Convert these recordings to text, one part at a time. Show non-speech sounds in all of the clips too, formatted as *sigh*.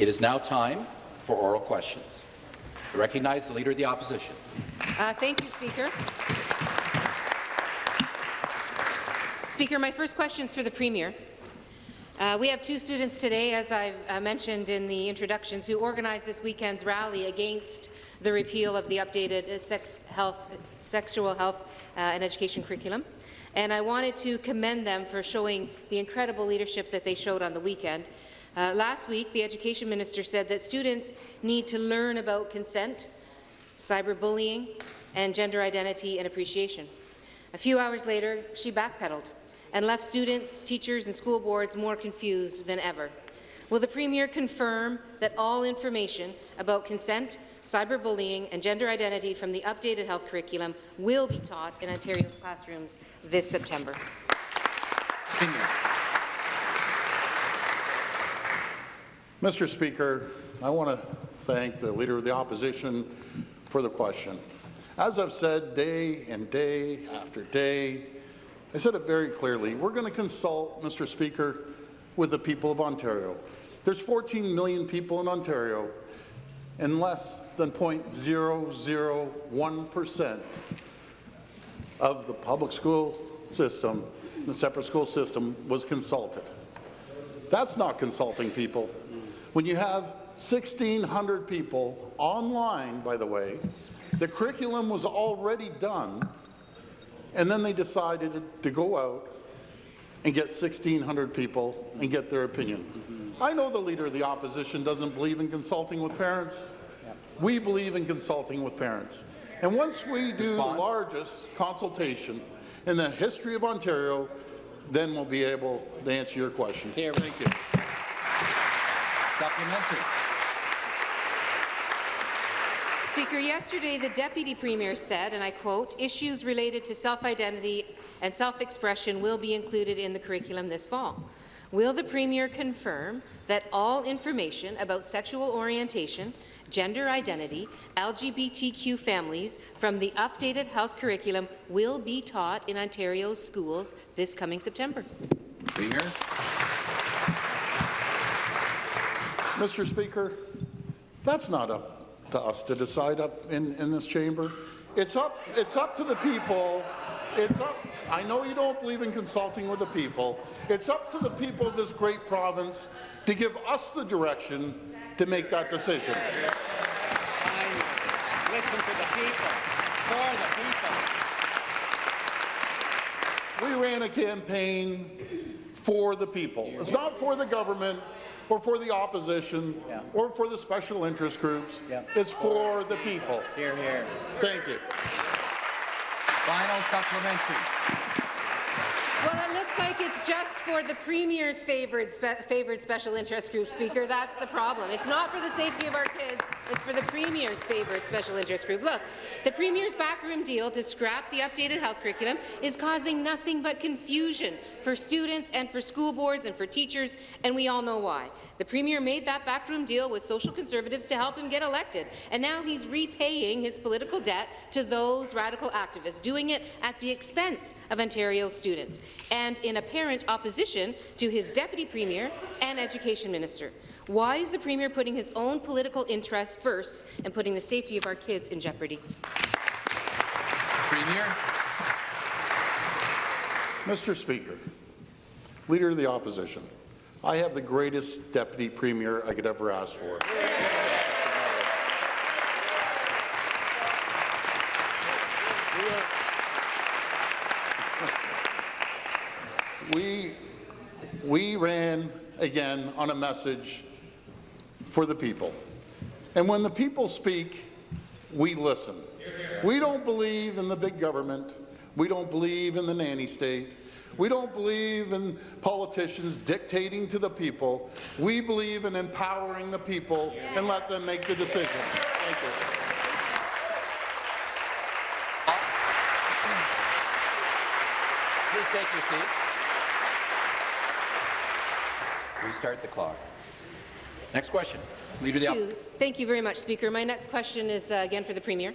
It is now time for oral questions. I recognize the Leader of the Opposition. Uh, thank you, Speaker. Speaker, my first question is for the Premier. Uh, we have two students today, as I've uh, mentioned in the introductions, who organized this weekend's rally against the repeal of the updated uh, sex health, sexual health uh, and education curriculum. And I wanted to commend them for showing the incredible leadership that they showed on the weekend. Uh, last week, the Education Minister said that students need to learn about consent, cyberbullying, and gender identity and appreciation. A few hours later, she backpedaled and left students, teachers and school boards more confused than ever. Will the Premier confirm that all information about consent, cyberbullying and gender identity from the updated health curriculum will be taught in Ontario's classrooms this September? Mr. Speaker, I want to thank the Leader of the Opposition for the question. As I've said day and day after day, I said it very clearly. We're going to consult, Mr. Speaker, with the people of Ontario. There's 14 million people in Ontario, and less than 0.001% of the public school system, the separate school system, was consulted. That's not consulting people. When you have 1,600 people online, by the way, the curriculum was already done, and then they decided to go out and get 1,600 people and get their opinion. Mm-hmm. I know the Leader of the Opposition doesn't believe in consulting with parents. We believe in consulting with parents. And once we do Response. the largest consultation in the history of Ontario, then we'll be able to answer your question. Here. Thank you. Supplementary. Speaker, yesterday the Deputy Premier said, and I quote, issues related to self-identity and self-expression will be included in the curriculum this fall. Will the Premier confirm that all information about sexual orientation, gender identity, LGBTQ families from the updated health curriculum will be taught in Ontario's schools this coming September? Premier. Mr. Speaker, that's not up to us to decide up in, in this chamber. It's up, it's up to the people. It's up. I know you don't believe in consulting with the people. It's up to the people of this great province to give us the direction to make that decision. Listen to the people, for the people. We ran a campaign for the people. It's not for the government or for the opposition Yeah. or for the special interest groups. Yeah. It's for the people. Here, here. Thank you. Final supplementary. Looks like it's just for the Premier's favored, spe special interest group, Speaker. That's the problem. It's not for the safety of our kids. It's for the Premier's favored special interest group. Look, the Premier's backroom deal to scrap the updated health curriculum is causing nothing but confusion for students and for school boards and for teachers, and we all know why. The Premier made that backroom deal with social conservatives to help him get elected, and now he's repaying his political debt to those radical activists, doing it at the expense of Ontario students, and in apparent opposition to his Deputy Premier and Education Minister. Why is the Premier putting his own political interests first and putting the safety of our kids in jeopardy? Premier. Mr. Speaker, Leader of the Opposition, I have the greatest Deputy Premier I could ever ask for. We, we ran again on a message for the people. And when the people speak, we listen. We don't believe in the big government. We don't believe in the nanny state. We don't believe in politicians dictating to the people. We believe in empowering the people and let them make the decision. Thank you. Please take your seats. Restart the clock. Next question. Leader of the Thank you. Thank you very much, Speaker. My next question is uh, again for the Premier.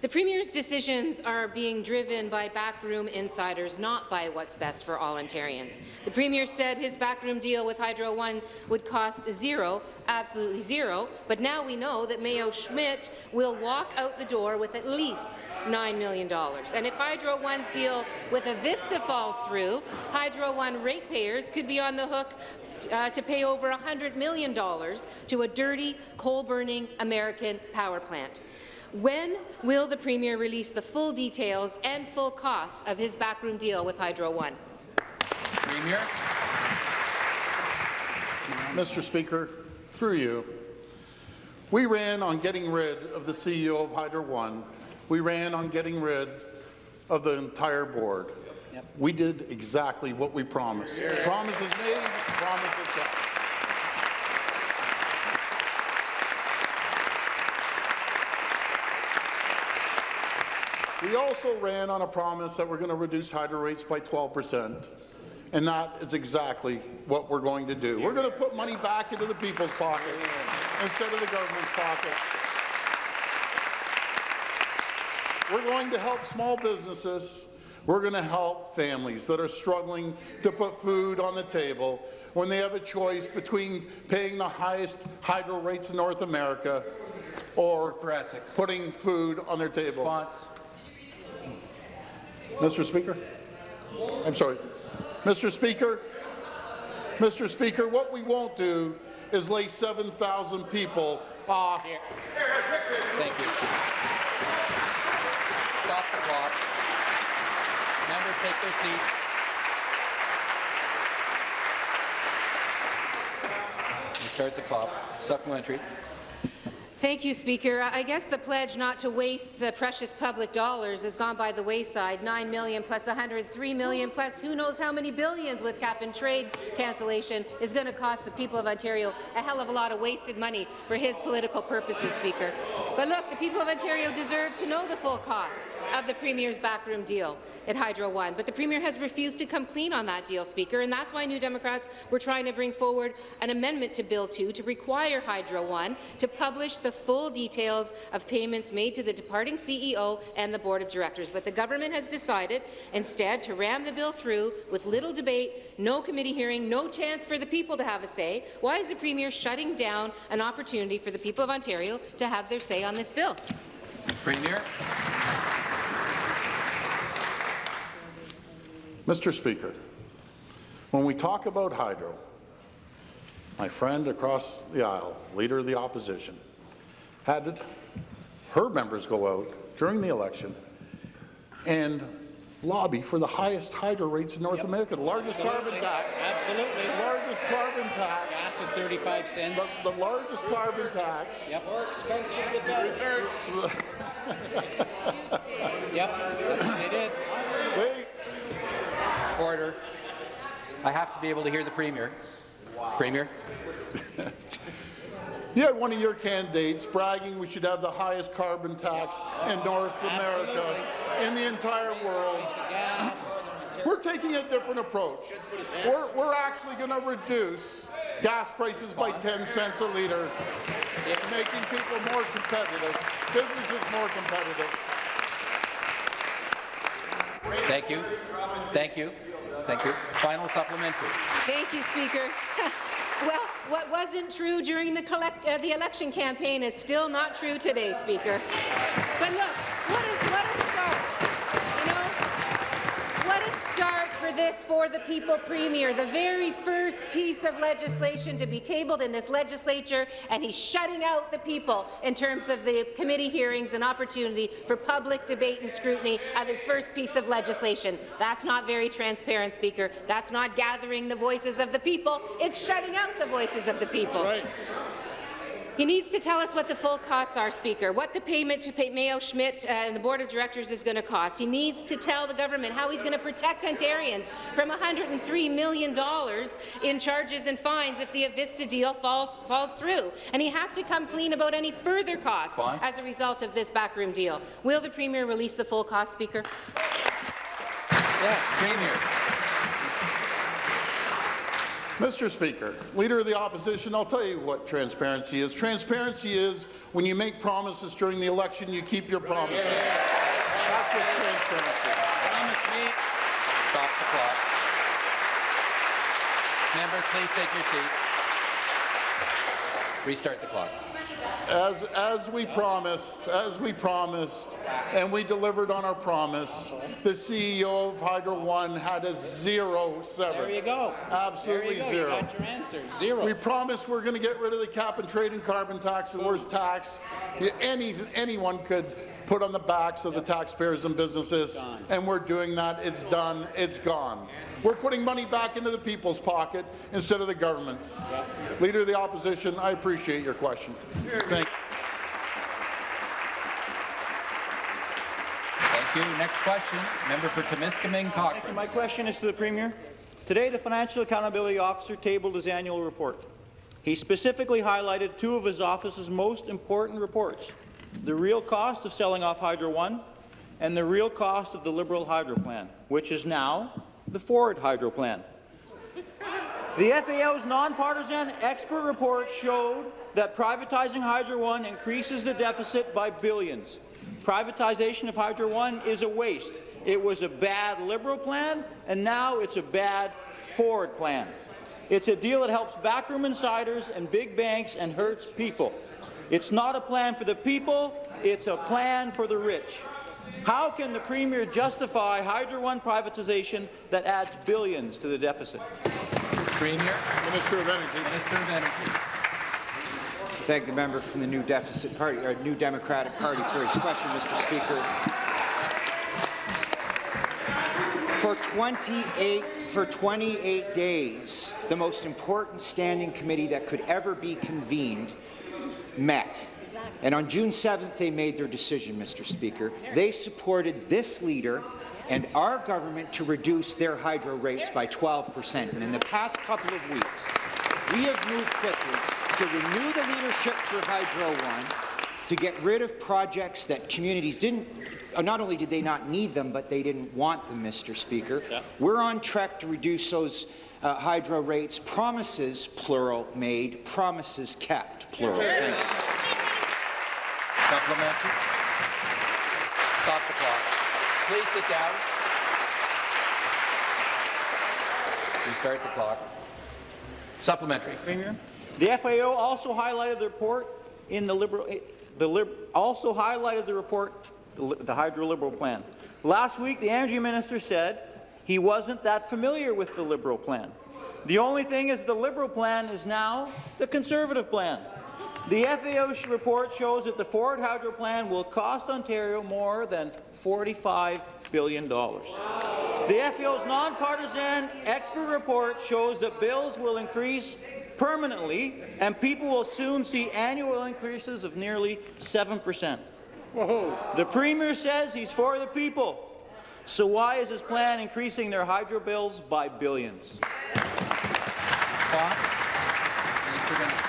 The Premier's decisions are being driven by backroom insiders, not by what's best for all Ontarians. The Premier said his backroom deal with Hydro One would cost zero, absolutely zero, but now we know that Mayo Schmidt will walk out the door with at least $9 million. And if Hydro One's deal with Avista falls through, Hydro One ratepayers could be on the hook uh, to pay over $100 million to a dirty, coal-burning American power plant. When will the Premier release the full details and full costs of his backroom deal with Hydro One? Premier. Mr. Speaker, through you, we ran on getting rid of the CEO of Hydro One. We ran on getting rid of the entire board. We did exactly what we promised. Promises made, promises kept. We also ran on a promise that we're going to reduce hydro rates by 12 percent, and that is exactly what we're going to do. We're going to put money back into the people's pocket instead of the government's pocket. We're going to help small businesses. We're going to help families that are struggling to put food on the table when they have a choice between paying the highest hydro rates in North America or putting food on their table. Response. Mr. Speaker? I'm sorry. Mr. Speaker? Mr. Speaker, what we won't do is lay 7,000 people off. Thank you. Stop the clock. Members take their seats. We start the clock. Supplementary. Thank you, Speaker. I guess the pledge not to waste uh, precious public dollars has gone by the wayside. 9 million plus $103 million plus who knows how many billions with cap-and-trade cancellation is going to cost the people of Ontario a hell of a lot of wasted money for his political purposes, Speaker. But look, the people of Ontario deserve to know the full cost of the Premier's backroom deal at Hydro One. But the Premier has refused to come clean on that deal, Speaker, and that's why New Democrats were trying to bring forward an amendment to Bill 2 to require Hydro One to publish the full details of payments made to the departing CEO and the Board of Directors. But the government has decided instead to ram the bill through with little debate, no committee hearing, no chance for the people to have a say. Why is the Premier shutting down an opportunity for the people of Ontario to have their say on this bill? Premier. Mr. Speaker, when we talk about hydro, my friend across the aisle, Leader of the Opposition, had her members go out during the election and lobby for the highest hydro rates in North America, the largest carbon tax, Absolutely. the largest carbon tax, Gas at 35 cents. the, the largest carbon tax. Yep. More expensive the better. *laughs* Yep, that's what they did. Wait, Order. I have to be able to hear the Premier. Premier. *laughs* You had one of your candidates bragging we should have the highest carbon tax in North America, in the entire world. *clears throat* We're taking a different approach. We're, we're actually going to reduce gas prices by 10 cents a litre, making people more competitive, businesses more competitive. Thank you. Thank you. Thank you. Final supplementary. Thank you, Speaker. *laughs* well, what wasn't true during the, collect, uh, the election campaign is still not true today, Speaker. But look, what a, what a start. You know, what a start for this For the People Premier, the very first piece of legislation to be tabled in this legislature, and he's shutting out the people in terms of the committee hearings and opportunity for public debate and scrutiny of his first piece of legislation. That's not very transparent, Speaker. That's not gathering the voices of the people. It's shutting out the voices of the people. He needs to tell us what the full costs are, Speaker, what the payment to pay Mayo Schmidt uh, and the Board of Directors is going to cost. He needs to tell the government how he's going to protect Ontarians from $103 million in charges and fines if the Avista deal falls, falls through. And he has to come clean about any further costs Response? as a result of this backroom deal. Will the Premier release the full cost, Speaker? Yeah, Premier. Mr. Speaker, Leader of the Opposition, I'll tell you what transparency is. Transparency is when you make promises during the election, you keep your promises. That's what's transparency. Promise me. Stop the clock. Members, please take your seat. Restart the clock. As, as we promised, as we promised, and we delivered on our promise, the CEO of Hydro One had a zero severance. There you go. Absolutely you go. zero. You got your answer. Zero. We promised we're going to get rid of the cap and trade and carbon tax, the worst tax any, anyone could put on the backs of the taxpayers and businesses, and we're doing that. It's done. It's gone. We're putting money back into the people's pocket instead of the government's. Leader of the Opposition, I appreciate your question. Thank you. Thank you. Next question, member for Timiskaming Cochrane. My question is to the Premier. Today, the Financial Accountability Officer tabled his annual report. He specifically highlighted two of his office's most important reports, the real cost of selling off Hydro One and the real cost of the Liberal Hydro Plan, which is now the Ford Hydro Plan. The FAO's nonpartisan expert report showed that privatizing Hydro One increases the deficit by billions. Privatization of Hydro One is a waste. It was a bad Liberal plan, and now it's a bad Ford plan. It's a deal that helps backroom insiders and big banks and hurts people. It's not a plan for the people, it's a plan for the rich. How can the Premier justify Hydro One privatization that adds billions to the deficit? Premier, you. Minister of Energy. Minister of Energy. Thank the member from the New Deficit Party, or New Democratic Party, for his question, Mr. Speaker. For 28, for 28 days, the most important standing committee that could ever be convened met. And on June 7th, they made their decision, Mr. Speaker. They supported this leader and our government to reduce their hydro rates by 12 percent. And in the past couple of weeks, we have moved quickly to renew the leadership for Hydro One, to get rid of projects that communities didn't, uh, not only did they not need them, but they didn't want them, Mr. Speaker. We're on track to reduce those uh, hydro rates. Promises, plural, made. Promises kept, plural. Thank you. Supplementary. Stop the clock. Please sit down. Restart the clock. Supplementary. Premier. The FAO also highlighted the report in the Liberal, eh, the lib, also highlighted the report, the, li- the Hydro Liberal plan. Last week, the Energy Minister said he wasn't that familiar with the Liberal plan. The only thing is the Liberal plan is now the Conservative plan. The FAO report shows that the Ford Hydro plan will cost Ontario more than $45 billion. The FAO's nonpartisan expert report shows that bills will increase permanently, and people will soon see annual increases of nearly 7%. The Premier says he's for the people. So why is his plan increasing their hydro bills by billions? Clock. Minister of Energy.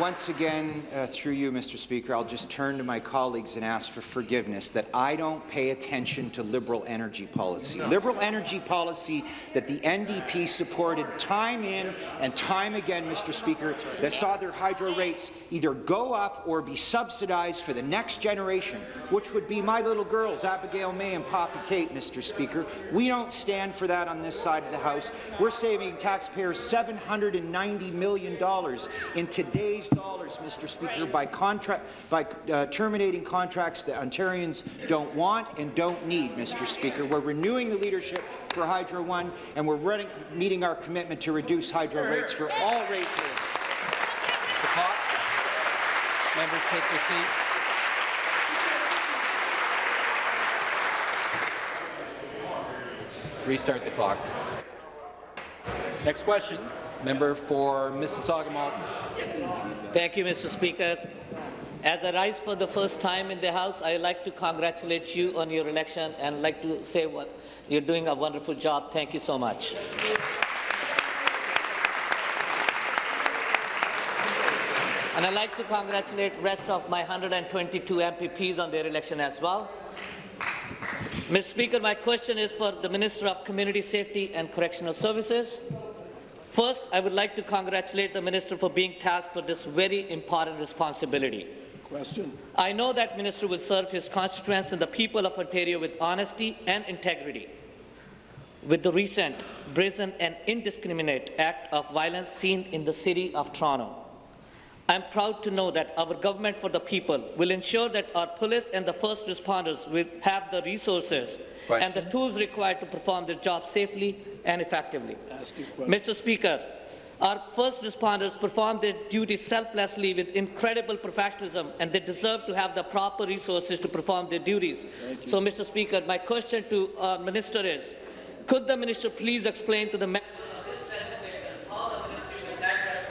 Once again, uh, through you, Mr. Speaker, I'll just turn to my colleagues and ask for forgiveness that I don't pay attention to Liberal energy policy. Liberal energy policy that the NDP supported time in and time again, Mr. Speaker, that saw their hydro rates either go up or be subsidized for the next generation, which would be my little girls, Abigail May and Poppy Kate, Mr. Speaker. We don't stand for that on this side of the House. We're saving taxpayers $790 million in today's dollars, Mr. Speaker, by, contract, by uh, terminating contracts that Ontarians don't want and don't need, Mr. Speaker. We're renewing the leadership for Hydro One, and we're running, meeting our commitment to reduce hydro rates for all ratepayers. Members take their seat. Restart the clock. Next question, member for Mississauga Malton. Thank you, Mr. Speaker. As I rise for the first time in the House, I would like to congratulate you on your election and like to say what you're doing a wonderful job. Thank you so much. And I'd like to congratulate rest of my 122 MPPs on their election as well. Mr. Speaker, my question is for the Minister of Community Safety and Correctional Services. First, I would like to congratulate the Minister for being tasked with this very important responsibility. Question. I know that Minister will serve his constituents and the people of Ontario with honesty and integrity. With the recent brazen and indiscriminate act of violence seen in the City of Toronto, I am proud to know that our government for the people will ensure that our police and the first responders will have the resources and the tools required to perform their job safely and effectively. Ask your. Mr. Speaker, our first responders perform their duties selflessly with incredible professionalism, and they deserve to have the proper resources to perform their duties. So, Mr. Speaker, my question to our minister is, could the minister please explain to the members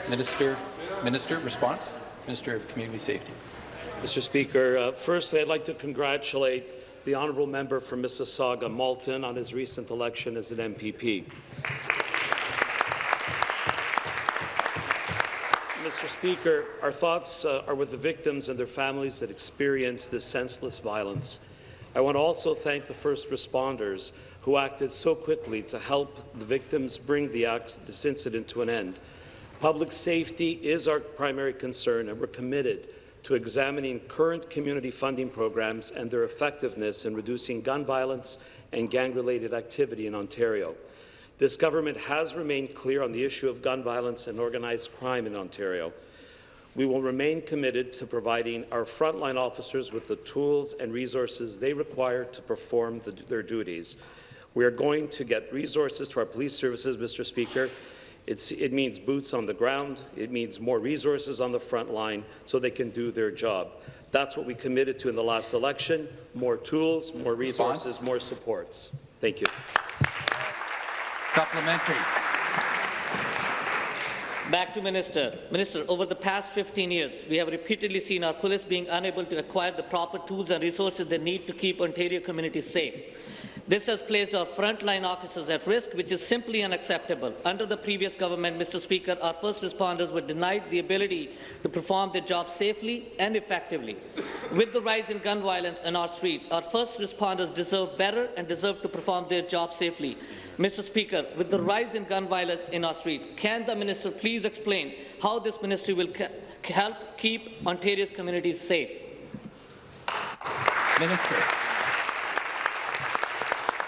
Minister, Minister, response? Minister of Community Safety. Mr. Speaker, uh, firstly, I'd like to congratulate the honourable member from Mississauga, Malton, on his recent election as an MPP. Mr. Speaker, our thoughts uh, are with the victims and their families that experienced this senseless violence. I want to also thank the first responders who acted so quickly to help the victims bring the acts, this incident to an end. Public safety is our primary concern, and we're committed to examining current community funding programs and their effectiveness in reducing gun violence and gang-related activity in Ontario. This government has remained clear on the issue of gun violence and organized crime in Ontario. We will remain committed to providing our frontline officers with the tools and resources they require to perform the, their duties. We are going to get resources to our police services, Mr. Speaker. It's, it means boots on the ground. It means more resources on the front line so they can do their job. That's what we committed to in the last election, more tools, more Response? resources, more supports. Thank you. Supplementary. Back to Minister. Minister, over the past 15 years, we have repeatedly seen our police being unable to acquire the proper tools and resources they need to keep Ontario communities safe. This has placed our frontline officers at risk, which is simply unacceptable. Under the previous government, Mr. Speaker, our first responders were denied the ability to perform their job safely and effectively. With the rise in gun violence in our streets, our first responders deserve better and deserve to perform their job safely. Mr. Speaker, with the rise in gun violence in our street, can the minister please explain how this ministry will help keep Ontario's communities safe? Minister.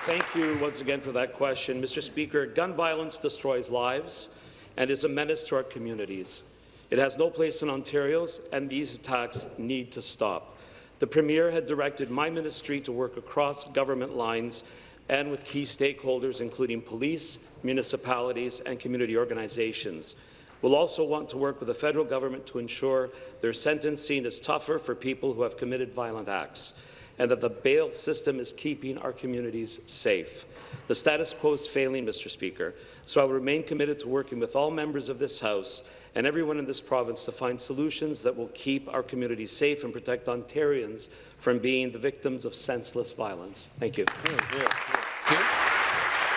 Thank you once again for that question. Mr. Speaker, gun violence destroys lives and is a menace to our communities. It has no place in Ontario's, and these attacks need to stop. The Premier had directed my ministry to work across government lines and with key stakeholders, including police, municipalities, and community organizations. We'll also want to work with the federal government to ensure their sentencing is tougher for people who have committed violent acts and that the bail system is keeping our communities safe. The status quo is failing, Mr. Speaker, so I will remain committed to working with all members of this House and everyone in this province to find solutions that will keep our communities safe and protect Ontarians from being the victims of senseless violence. Thank you. Two.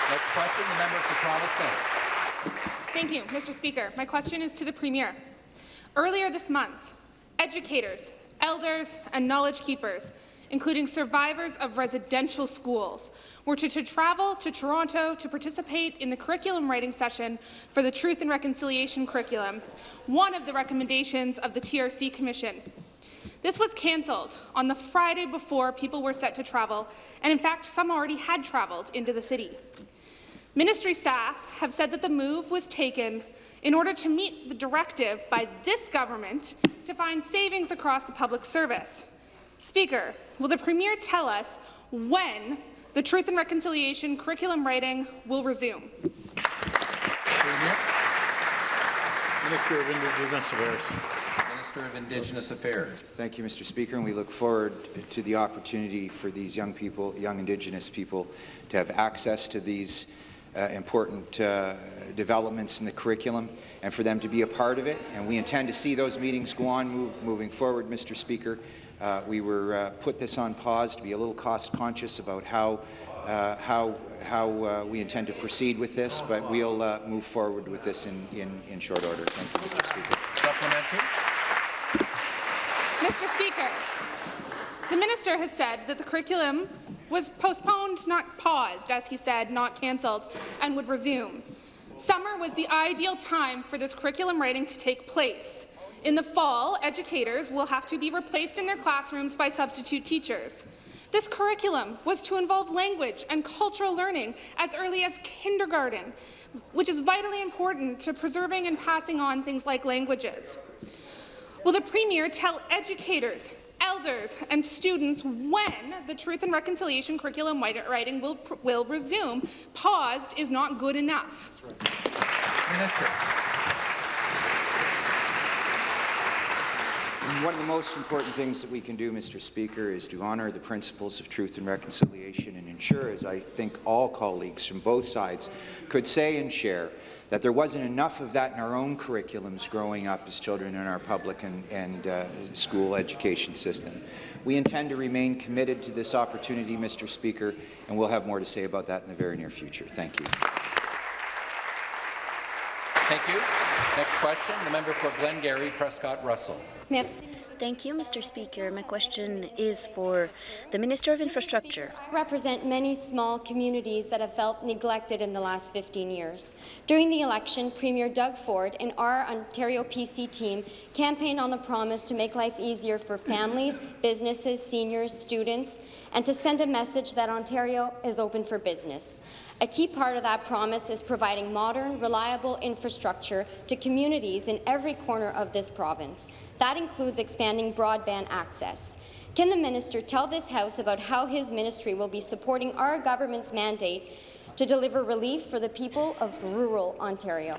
Next question, the member for Toronto Centre. Thank you, Mr. Speaker. My question is to the Premier. Earlier this month, educators, elders, and knowledge keepers, including survivors of residential schools, were to, to travel to Toronto to participate in the curriculum writing session for the Truth and Reconciliation curriculum, one of the recommendations of the TRC Commission. This was cancelled on the Friday before people were set to travel, and in fact, some already had travelled into the city. Ministry staff have said that the move was taken in order to meet the directive by this government to find savings across the public service. Speaker, will the Premier tell us when the Truth and Reconciliation curriculum writing will resume? Minister of Indigenous Affairs. Minister of Indigenous Affairs. Thank you, Mr. Speaker, and we look forward to the opportunity for these young people, young Indigenous people, to have access to these uh, important uh, developments in the curriculum and for them to be a part of it. And we intend to see those meetings go on move, moving forward, Mr. Speaker. Uh, we were uh, put this on pause to be a little cost conscious about how uh, how how uh, we intend to proceed with this, but we'll uh, move forward with this in, in, in short order. Thank you, Mr. Speaker. Supplementary. Mr. Speaker, The minister has said that the curriculum was postponed, not paused, as he said, not cancelled, and would resume. Summer was the ideal time for this curriculum writing to take place. In the fall, educators will have to be replaced in their classrooms by substitute teachers. This curriculum was to involve language and cultural learning as early as kindergarten, which is vitally important to preserving and passing on things like languages. Will the Premier tell educators, elders and students when the Truth and Reconciliation curriculum writing will, will resume? Paused is not good enough. Minister. One of the most important things that we can do, Mr. Speaker, is to honour the principles of truth and reconciliation and ensure, as I think all colleagues from both sides could say and share, that there wasn't enough of that in our own curriculums growing up as children in our public and, and uh, school education system. We intend to remain committed to this opportunity, Mr. Speaker, and we'll have more to say about that in the very near future. Thank you. Thank you. Next question, the member for Glengarry, Prescott Russell. Merci. Thank you, Mr. Speaker. My question is for the Minister of Infrastructure. I represent many small communities that have felt neglected in the last 15 years. During the election, Premier Doug Ford and our Ontario PC team campaigned on the promise to make life easier for families, businesses, seniors, students, and to send a message that Ontario is open for business. A key part of that promise is providing modern, reliable infrastructure to communities in every corner of this province. That includes expanding broadband access. Can the minister tell this House about how his ministry will be supporting our government's mandate to deliver relief for the people of rural Ontario?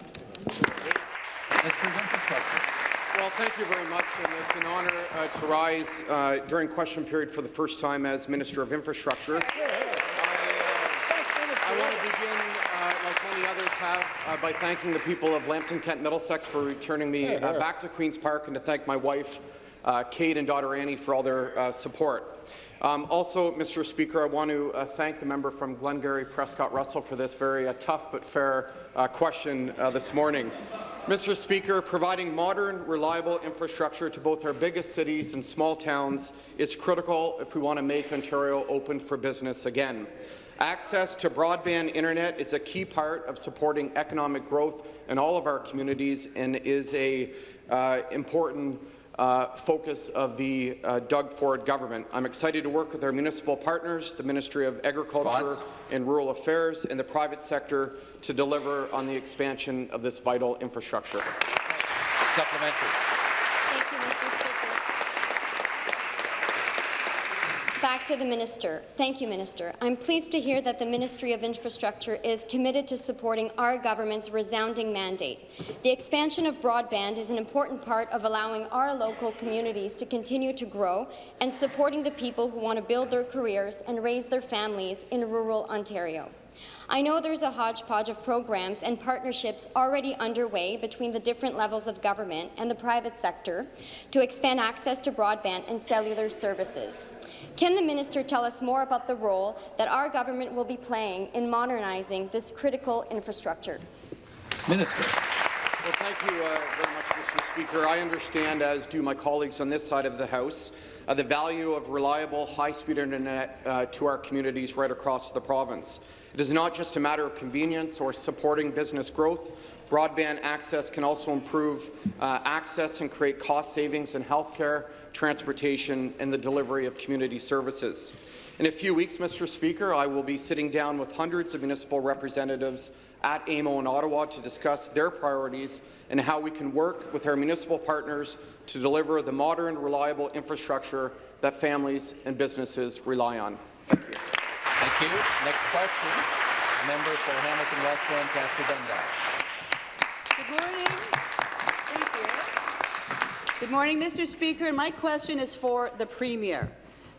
Well, thank you very much, and it's an honour uh, to rise uh, during question period for the first time as Minister of Infrastructure. I want to begin, uh, like many others have, uh, by thanking the people of Lambton, Kent, Middlesex for returning me uh, back to Queen's Park and to thank my wife, uh, Kate, and daughter Annie for all their uh, support. Um, also, Mr. Speaker, I want to uh, thank the member from Glengarry, Prescott Russell, for this very tough but fair question this morning. Mr. Speaker, providing modern, reliable infrastructure to both our biggest cities and small towns is critical if we want to make Ontario open for business again. Access to broadband internet is a key part of supporting economic growth in all of our communities and is a uh, important uh, focus of the uh, Doug Ford government. I'm excited to work with our municipal partners, the Ministry of Agriculture Response. and Rural Affairs, and the private sector to deliver on the expansion of this vital infrastructure. Supplementary. Thank you, Mr. Speaker. Back to the minister. Thank you, Minister. I'm pleased to hear that the Ministry of Infrastructure is committed to supporting our government's resounding mandate. The expansion of broadband is an important part of allowing our local communities to continue to grow and supporting the people who want to build their careers and raise their families in rural Ontario. I know there's a hodgepodge of programs and partnerships already underway between the different levels of government and the private sector to expand access to broadband and cellular services. Can the minister tell us more about the role that our government will be playing in modernizing this critical infrastructure? Minister. Well, thank you uh, very much, Mr. Speaker. I understand, as do my colleagues on this side of the House, uh, the value of reliable, high-speed internet uh, to our communities right across the province. It is not just a matter of convenience or supporting business growth. Broadband access can also improve uh, access and create cost savings in healthcare, transportation, and the delivery of community services. In a few weeks, Mr. Speaker, I will be sitting down with hundreds of municipal representatives at AMO in Ottawa to discuss their priorities and how we can work with our municipal partners to deliver the modern, reliable infrastructure that families and businesses rely on. Thank you. Thank you. Next question, member for Hamilton West Ancaster Dundas. Good morning. Thank you. Good morning, Mr. Speaker. My question is for the Premier.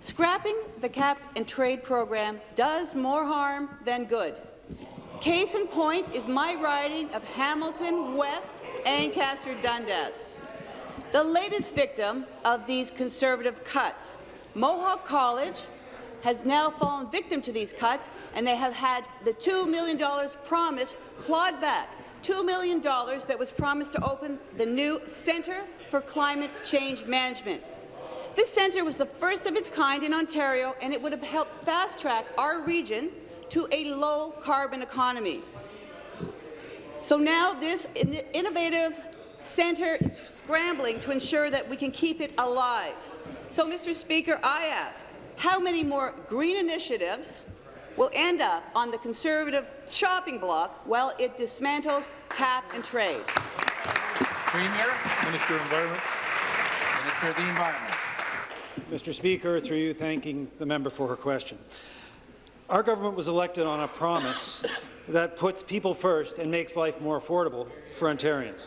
Scrapping the cap and trade program does more harm than good. Case in point is my riding of Hamilton West Ancaster Dundas. The latest victim of these Conservative cuts, Mohawk College, has now fallen victim to these cuts, and they have had the $2 million promised clawed back. $2 million that was promised to open the new Centre for Climate Change Management. This centre was the first of its kind in Ontario, and it would have helped fast-track our region to a low-carbon economy. So now this innovative centre is scrambling to ensure that we can keep it alive. So, Mr. Speaker, I ask, how many more green initiatives will end up on the Conservative chopping block while it dismantles cap and trade? Premier, Minister of Environment. Minister of the Environment. Mr. Speaker, through you thanking the member for her question. Our government was elected on a promise that puts people first and makes life more affordable for Ontarians.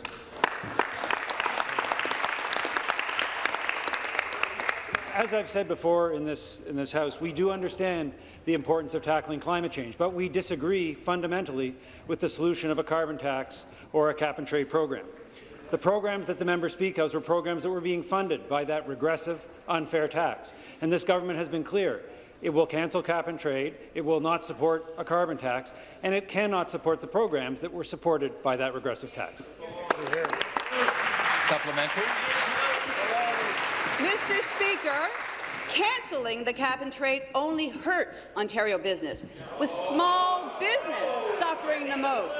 As I've said before in this, in this House, we do understand the importance of tackling climate change, but we disagree fundamentally with the solution of a carbon tax or a cap-and-trade program. The programs that the member speaks of were programs that were being funded by that regressive, unfair tax. And this government has been clear. It will cancel cap and trade, it will not support a carbon tax, and it cannot support the programs that were supported by that regressive tax. Supplementary. Mr. Speaker, cancelling the cap and trade only hurts Ontario business, with small business suffering the most.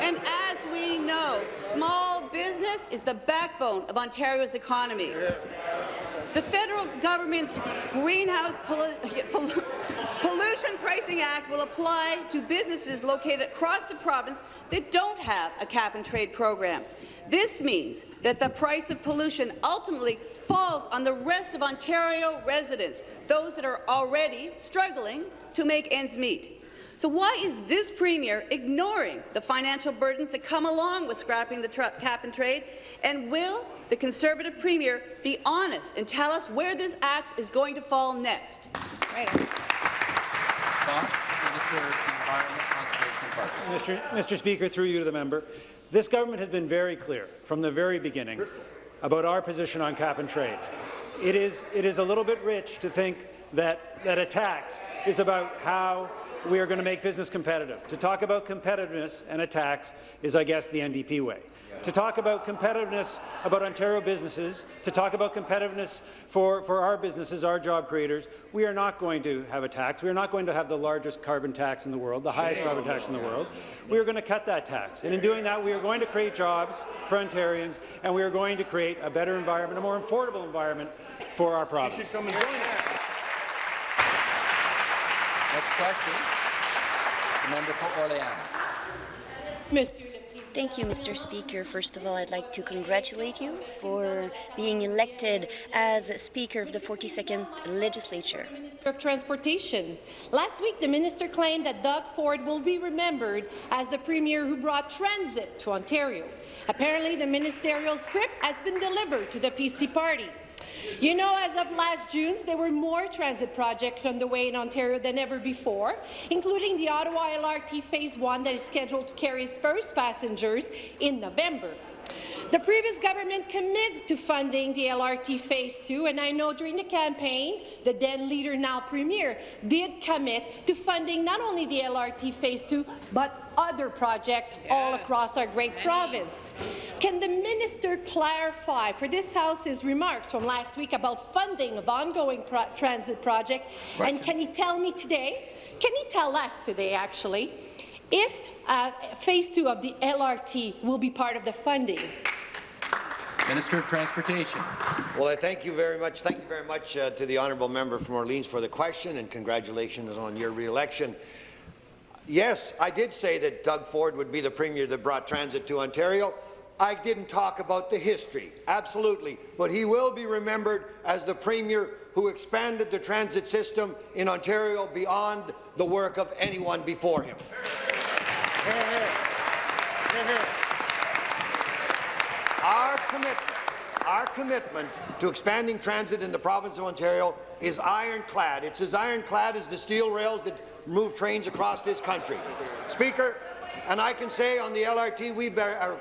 And as we know, small business is the backbone of Ontario's economy. The federal government's Greenhouse Pollu Pollu Pollution Pricing Act will apply to businesses located across the province that don't have a cap-and-trade program. This means that the price of pollution ultimately falls on the rest of Ontario residents, those that are already struggling to make ends meet. So why is this Premier ignoring the financial burdens that come along with scrapping the cap and trade? And will the Conservative Premier be honest and tell us where this axe is going to fall next? Right. Mr. Mr. Speaker, through you to the member, this government has been very clear from the very beginning about our position on cap and trade. It is, it is a little bit rich to think that, that a tax is about how we are going to make business competitive. To talk about competitiveness and a tax is, I guess, the NDP way. To talk about competitiveness about Ontario businesses, to talk about competitiveness for, for our businesses, our job creators, we are not going to have a tax. We are not going to have the largest carbon tax in the world, the highest carbon tax in the world. We are going to cut that tax. And in doing that, we are going to create jobs for Ontarians, and we are going to create a better environment, a more affordable environment for our province. Next question, the member for Orleans. Thank you, Mr. Speaker. First of all, I'd like to congratulate you for being elected as Speaker of the 42nd Legislature. Minister of Transportation. Last week, the minister claimed that Doug Ford will be remembered as the premier who brought transit to Ontario. Apparently, the ministerial script has been delivered to the PC party. You know, as of last June, there were more transit projects underway in Ontario than ever before, including the Ottawa LRT Phase 1 that is scheduled to carry its first passengers in November. The previous government committed to funding the LRT Phase 2, and I know during the campaign, the then leader, now Premier, did commit to funding not only the LRT Phase 2, but other projects yes. all across our great Many. province. Can the minister clarify for this House his remarks from last week about funding of ongoing pro transit projects, and can he tell me today, can he tell us today, actually, if uh, phase two of the LRT will be part of the funding. Minister of Transportation. Well, I thank you very much. Thank you very much uh, to the honourable member from Orleans for the question, and congratulations on your re-election. Yes, I did say that Doug Ford would be the premier that brought transit to Ontario. I didn't talk about the history, absolutely, but he will be remembered as the premier who expanded the transit system in Ontario beyond the work of anyone before him. Our commitment, our commitment to expanding transit in the province of Ontario is ironclad. It's as ironclad as the steel rails that move trains across this country. Speaker, and I can say on the LRT, we are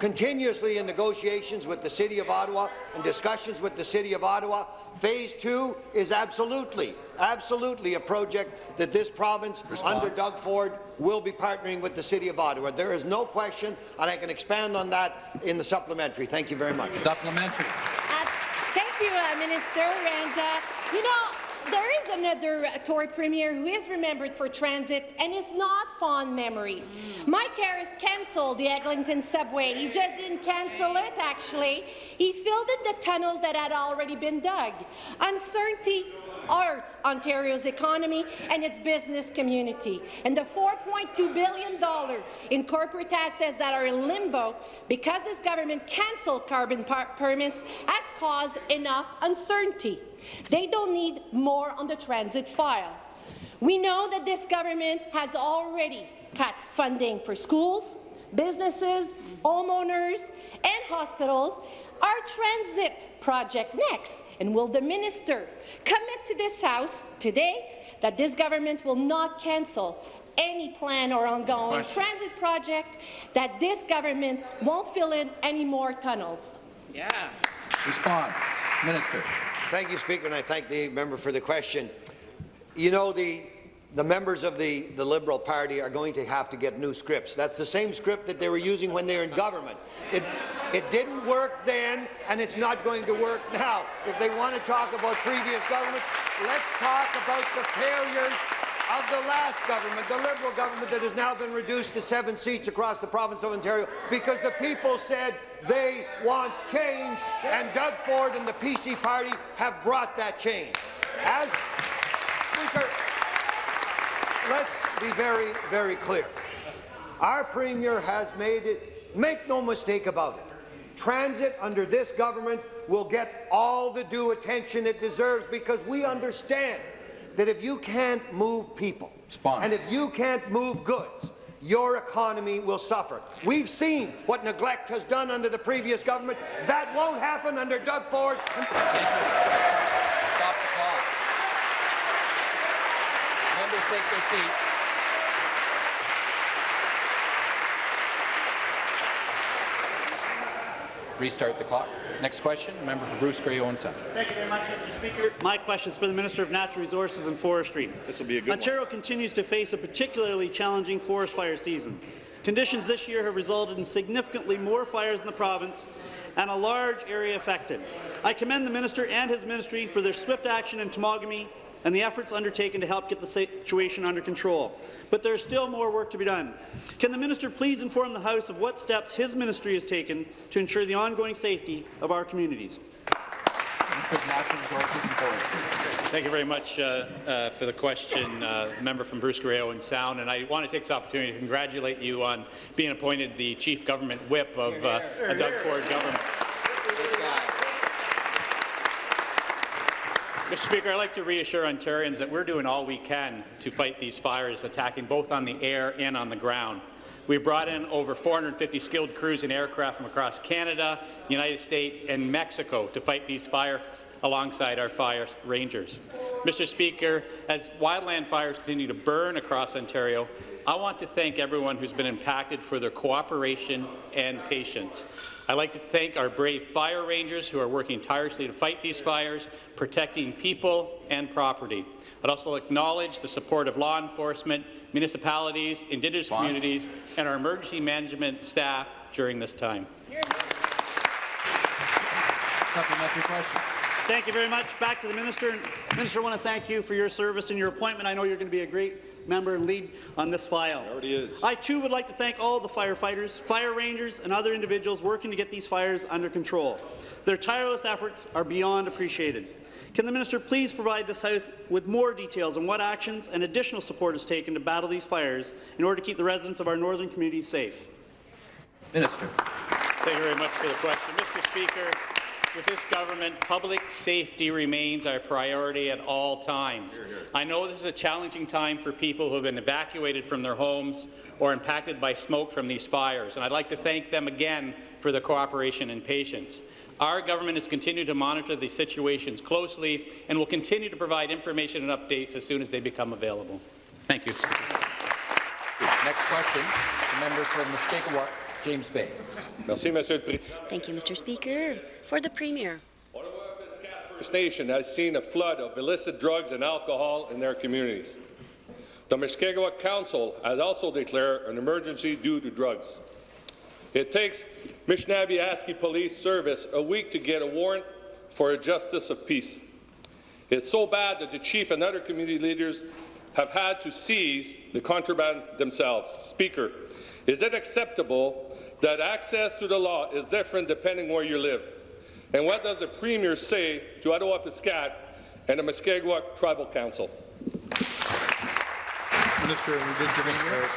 continuously in negotiations with the City of Ottawa and discussions with the City of Ottawa. Phase two is absolutely, absolutely a project that this province, Response. under Doug Ford, will be partnering with the City of Ottawa. There is no question, and I can expand on that in the supplementary. Thank you very much. Supplementary. Uh, thank you, uh, Minister. And, uh, you know, there is another Tory Premier who is remembered for transit and is not fond memory. Mike Harris cancelled the Eglinton subway. He just didn't cancel it, actually. He filled in the tunnels that had already been dug. Uncertainty hurts Ontario's economy and its business community. And the $4.2 billion in corporate assets that are in limbo because this government cancelled carbon permits has caused enough uncertainty. They don't need more on the transit file. We know that this government has already cut funding for schools, businesses, homeowners, and hospitals. Our transit project next, and will the minister commit to this House today that this government will not cancel any plan or ongoing Question. transit project, that this government won't fill in any more tunnels. Yeah. Response. Minister. Thank you, Speaker, and I thank the member for the question. You know, the, the members of the, the Liberal Party are going to have to get new scripts. That's the same script that they were using when they were in government. It, it didn't work then, and it's not going to work now. If they want to talk about previous governments, let's talk about the failures of the last government, the Liberal government that has now been reduced to seven seats across the province of Ontario because the people said they want change, and Doug Ford and the PC party have brought that change. As Speaker, let's be very, very clear. Our Premier has made it, make no mistake about it, transit under this government will get all the due attention it deserves because we understand that if you can't move people and if you can't move goods, your economy will suffer. We've seen what neglect has done under the previous government. That won't happen under Doug Ford. And Stop the clock. Members take their seats. Restart the clock. Next question, member for Bruce Grey Owen Sound. Thank you very much, Mr. Speaker. My question is for the Minister of Natural Resources and Forestry. This will be a good Ontario continues to face a particularly challenging forest fire season. Conditions this year have resulted in significantly more fires in the province and a large area affected. I commend the minister and his ministry for their swift action in Temagami and the efforts undertaken to help get the situation under control. But there is still more work to be done. Can the minister please inform the House of what steps his ministry has taken to ensure the ongoing safety of our communities? Minister of Natural Resources and Forestry. Thank you very much uh, uh, for the question, uh, member from Bruce Grey Owen Sound. And I want to take this opportunity to congratulate you on being appointed the chief government whip of uh, a Doug Ford government. Mr. Speaker, I'd like to reassure Ontarians that we're doing all we can to fight these fires attacking both on the air and on the ground. We brought in over 450 skilled crews and aircraft from across Canada, the United States, and Mexico to fight these fires alongside our fire rangers. Mr. Speaker, as wildland fires continue to burn across Ontario, I want to thank everyone who's been impacted for their cooperation and patience. I'd like to thank our brave fire rangers who are working tirelessly to fight these fires, protecting people and property. I'd also acknowledge the support of law enforcement, municipalities, Indigenous communities, and our emergency management staff during this time. Supplementary question. Thank you very much. Back to the minister. Minister, I want to thank you for your service and your appointment. I know you're going to be a great member and lead on this file. Already is. I too would like to thank all the firefighters, fire rangers, and other individuals working to get these fires under control. Their tireless efforts are beyond appreciated. Can the minister please provide this House with more details on what actions and additional support is taken to battle these fires in order to keep the residents of our northern communities safe? Minister. Thank you very much for the question. Mr. Speaker, with this government, public safety remains our priority at all times. I know this is a challenging time for people who have been evacuated from their homes or impacted by smoke from these fires, and I'd like to thank them again for their cooperation and patience. Our government has continued to monitor these situations closely and will continue to provide information and updates as soon as they become available. Thank you. Next question, the member from Mushkegowuk, James Bay. Merci, Monsieur le Président. Thank you, Mr. Speaker. For the Premier. First Nation has seen a flood of illicit drugs and alcohol in their communities. The Mushkegowuk Council has also declared an emergency due to drugs. It takes Nishnawbe Police Service a week to get a warrant for a justice of peace. It's so bad that the chief and other community leaders have had to seize the contraband themselves. Speaker, is it acceptable that access to the law is different depending where you live? And what does the Premier say to Attawapiskat and the Mushkegowuk Tribal Council? Minister of Indigenous Affairs.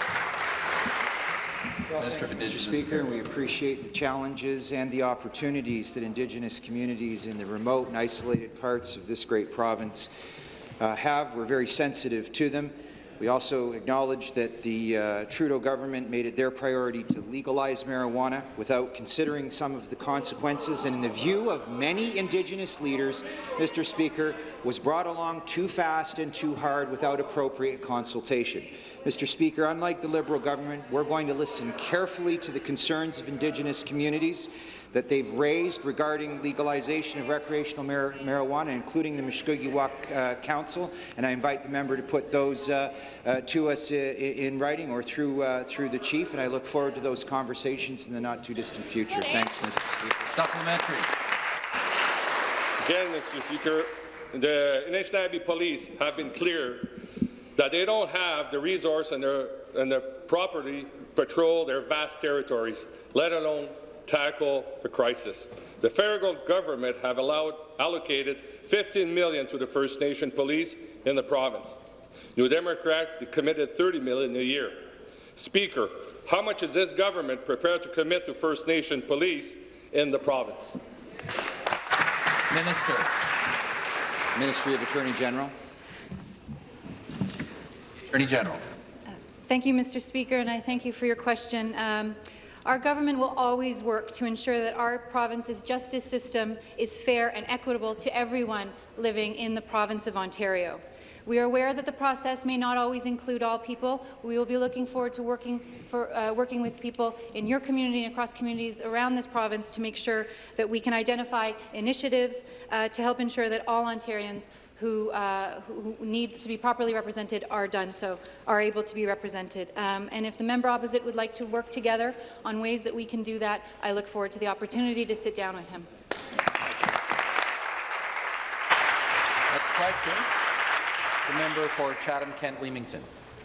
Minister of Mr. Speaker, we appreciate the challenges and the opportunities that Indigenous communities in the remote and isolated parts of this great province uh, have. We're very sensitive to them. We also acknowledge that the uh, Trudeau government made it their priority to legalize marijuana without considering some of the consequences, and in the view of many Indigenous leaders, Mr. Speaker, was brought along too fast and too hard without appropriate consultation. Mr. Speaker, unlike the Liberal government, we're going to listen carefully to the concerns of Indigenous communities that they've raised regarding legalization of recreational mar marijuana, including the Mushkegowuk uh, Council, and I invite the member to put those uh, uh, to us in writing or through uh, through the chief, and I look forward to those conversations in the not-too-distant future. Thanks, Mr. Speaker. Supplementary. Again, Mr. Speaker, the Anishinaabe Police have been clear that they don't have the resource and the, and the property patrol their vast territories, let alone tackle the crisis. The federal government have allowed, allocated 15 million to the First Nation police in the province. New Democrat committed 30 million a year. Speaker, how much is this government prepared to commit to First Nation police in the province? Minister. Ministry of Attorney General. Attorney General. Thank you, Mr. Speaker, and I thank you for your question. Um, our government will always work to ensure that our province's justice system is fair and equitable to everyone living in the province of Ontario. We are aware that the process may not always include all people. We will be looking forward to working, for, uh, working with people in your community and across communities around this province to make sure that we can identify initiatives uh, to help ensure that all Ontarians who, uh, who need to be properly represented are done so, are able to be represented. Um, and if the member opposite would like to work together on ways that we can do that, I look forward to the opportunity to sit down with him. Next question. The member for Chatham-Kent Leamington.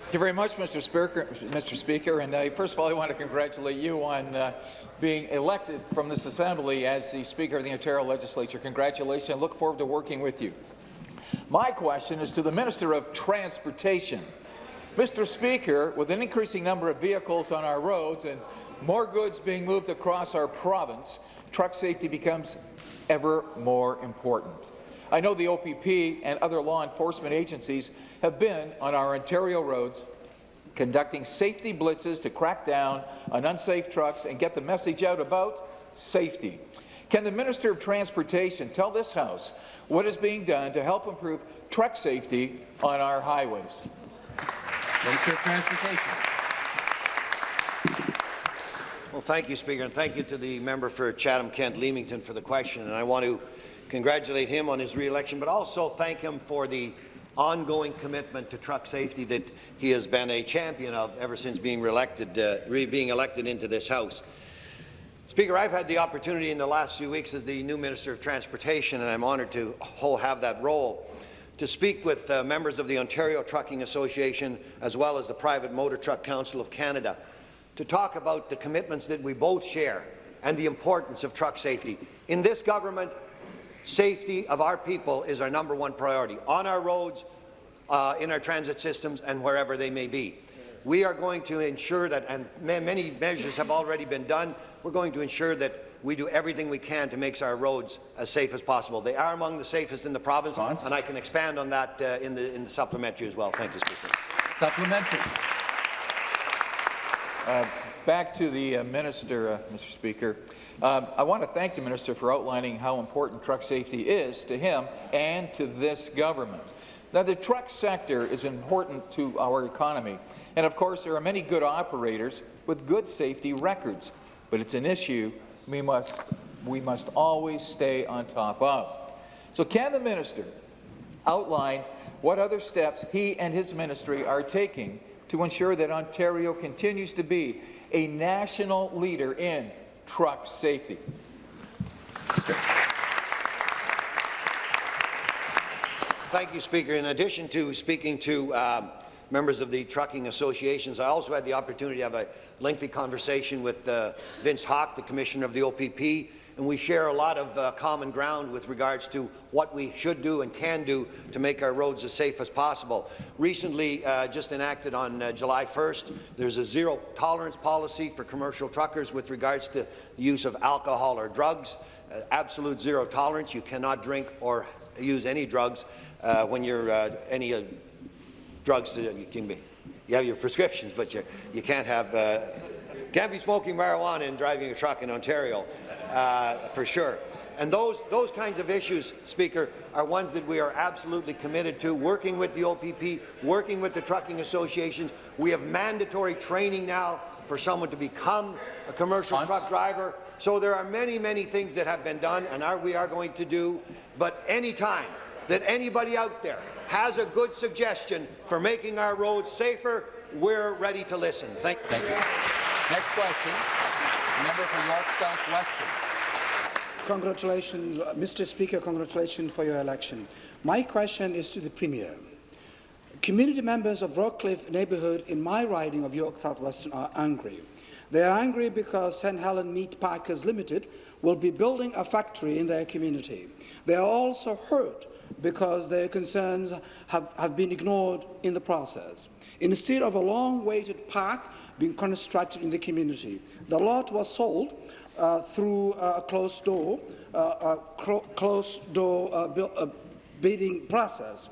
Thank you very much, Mr. Speaker. Mr. Speaker. And uh, first of all, I want to congratulate you on uh, being elected from this Assembly as the Speaker of the Ontario Legislature. Congratulations. I look forward to working with you. My question is to the Minister of Transportation. Mr. Speaker, with an increasing number of vehicles on our roads and more goods being moved across our province, truck safety becomes ever more important. I know the OPP and other law enforcement agencies have been on our Ontario roads conducting safety blitzes to crack down on unsafe trucks and get the message out about safety. Can the Minister of Transportation tell this House what is being done to help improve truck safety on our highways? Minister of Transportation. Well, thank you, Speaker, and thank you to the member for Chatham-Kent-Leamington for the question. And I want to congratulate him on his re-election, but also thank him for the ongoing commitment to truck safety that he has been a champion of ever since being, re-elected, uh, re being elected into this House. Speaker, I've had the opportunity in the last few weeks as the new Minister of Transportation, and I'm honoured to have that role, to speak with uh, members of the Ontario Trucking Association as well as the Private Motor Truck Council of Canada to talk about the commitments that we both share and the importance of truck safety. In this government, safety of our people is our number one priority, on our roads, uh, in our transit systems, and wherever they may be. We are going to ensure that, and many measures have already been done, we're going to ensure that we do everything we can to make our roads as safe as possible. They are among the safest in the province, and I can expand on that uh, in, the, in the supplementary as well. Thank you, Speaker. Supplementary. Uh, back to the uh, minister, uh, Mr. Speaker. Um, I want to thank the minister for outlining how important truck safety is to him and to this government. Now, the truck sector is important to our economy, and of course, there are many good operators with good safety records, but it's an issue we must, we must always stay on top of. So can the minister outline what other steps he and his ministry are taking to ensure that Ontario continues to be a national leader in truck safety? Thank you, Speaker. In addition to speaking to um, members of the trucking associations, I also had the opportunity to have a lengthy conversation with uh, Vince Hawkes, the Commissioner of the OPP, and we share a lot of uh, common ground with regards to what we should do and can do to make our roads as safe as possible. Recently, uh, just enacted on uh, July 1st, there's a zero tolerance policy for commercial truckers with regards to the use of alcohol or drugs. Uh, absolute zero tolerance. You cannot drink or use any drugs uh, when you're uh, any uh, drugs that you can be. You have your prescriptions, but you, you can't have uh, can't be smoking marijuana and driving a truck in Ontario, uh, for sure. And those, those kinds of issues, Speaker, are ones that we are absolutely committed to, working with the OPP, working with the trucking associations. We have mandatory training now for someone to become a commercial truck driver. So there are many, many things that have been done and are, we are going to do. But any time that anybody out there has a good suggestion for making our roads safer, we're ready to listen. Thank, Thank you. Next question, member for York South-Weston. Congratulations, uh, Mr. Speaker, congratulations for your election. My question is to the Premier. Community members of Rockcliffe neighbourhood in my riding of York South-Weston are angry. They are angry because St. Helen Meat Packers Limited will be building a factory in their community. They are also hurt because their concerns have, have been ignored in the process. Instead of a long-awaited park being constructed in the community, the lot was sold uh, through a closed door, uh, a closed door uh, uh, bidding process.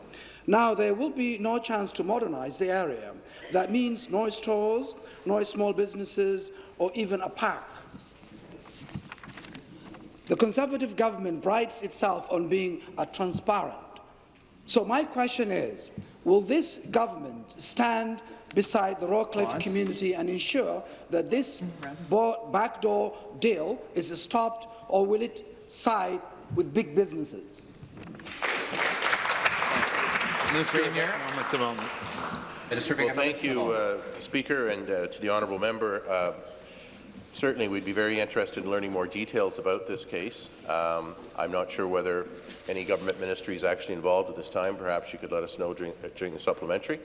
Now there will be no chance to modernize the area. That means no stores, no small businesses, or even a park. The Conservative government prides itself on being a transparent. So my question is, will this government stand beside the Rockcliffe community and ensure that this backdoor deal is stopped, or will it side with big businesses? Minister of Minister well, thank you, uh, Speaker, and uh, to the honourable member. Uh, certainly, we'd be very interested in learning more details about this case. Um, I'm not sure whether any government ministry is actually involved at this time. Perhaps you could let us know during, uh, during the supplementary.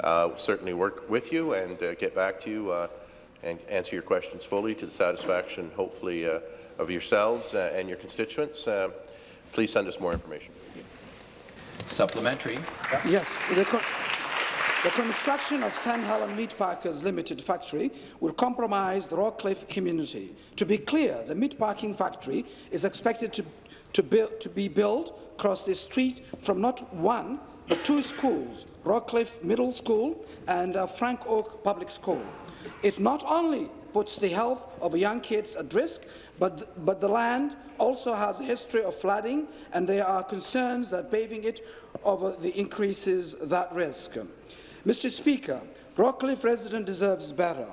Uh, we'll certainly work with you and uh, get back to you and answer your questions fully to the satisfaction, hopefully, of yourselves and your constituents. please send us more information. Supplementary. Yes. The, construction of St. Helen Meat Packers Limited factory will compromise the Rockcliffe community. To be clear, the meatpacking factory is expected to, to, to be built across the street from not one, but two schools, Rockcliffe Middle School and uh, Frank Oke Public School. It not only puts the health of young kids at risk, but, but the land also has a history of flooding, and there are concerns that paving it over the increases that risk. Mr. Speaker, Rockcliffe residents deserves better.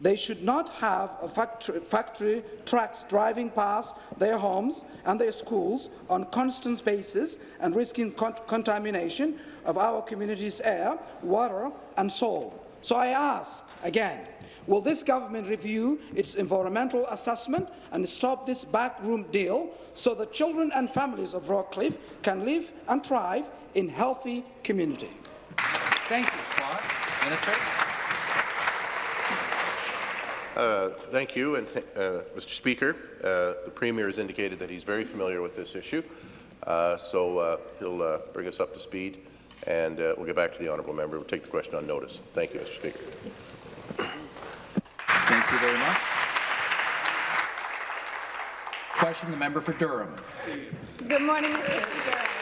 They should not have factory, factory, trucks driving past their homes and their schools on constant basis and risking con contamination of our community's air, water and soil. So I ask again, Will this government review its environmental assessment and stop this backroom deal so the children and families of Rockcliffe can live and thrive in healthy community? Thank you. Swan. Minister. Uh, thank you, and th uh, Mr. Speaker. Uh, the Premier has indicated that he's very familiar with this issue, uh, so uh, he'll uh, bring us up to speed, and we'll get back to the honourable member. We'll take the question on notice. Thank you, Mr. Speaker. Thank you very much. Question the member for Durham. Good morning, Mr. Speaker.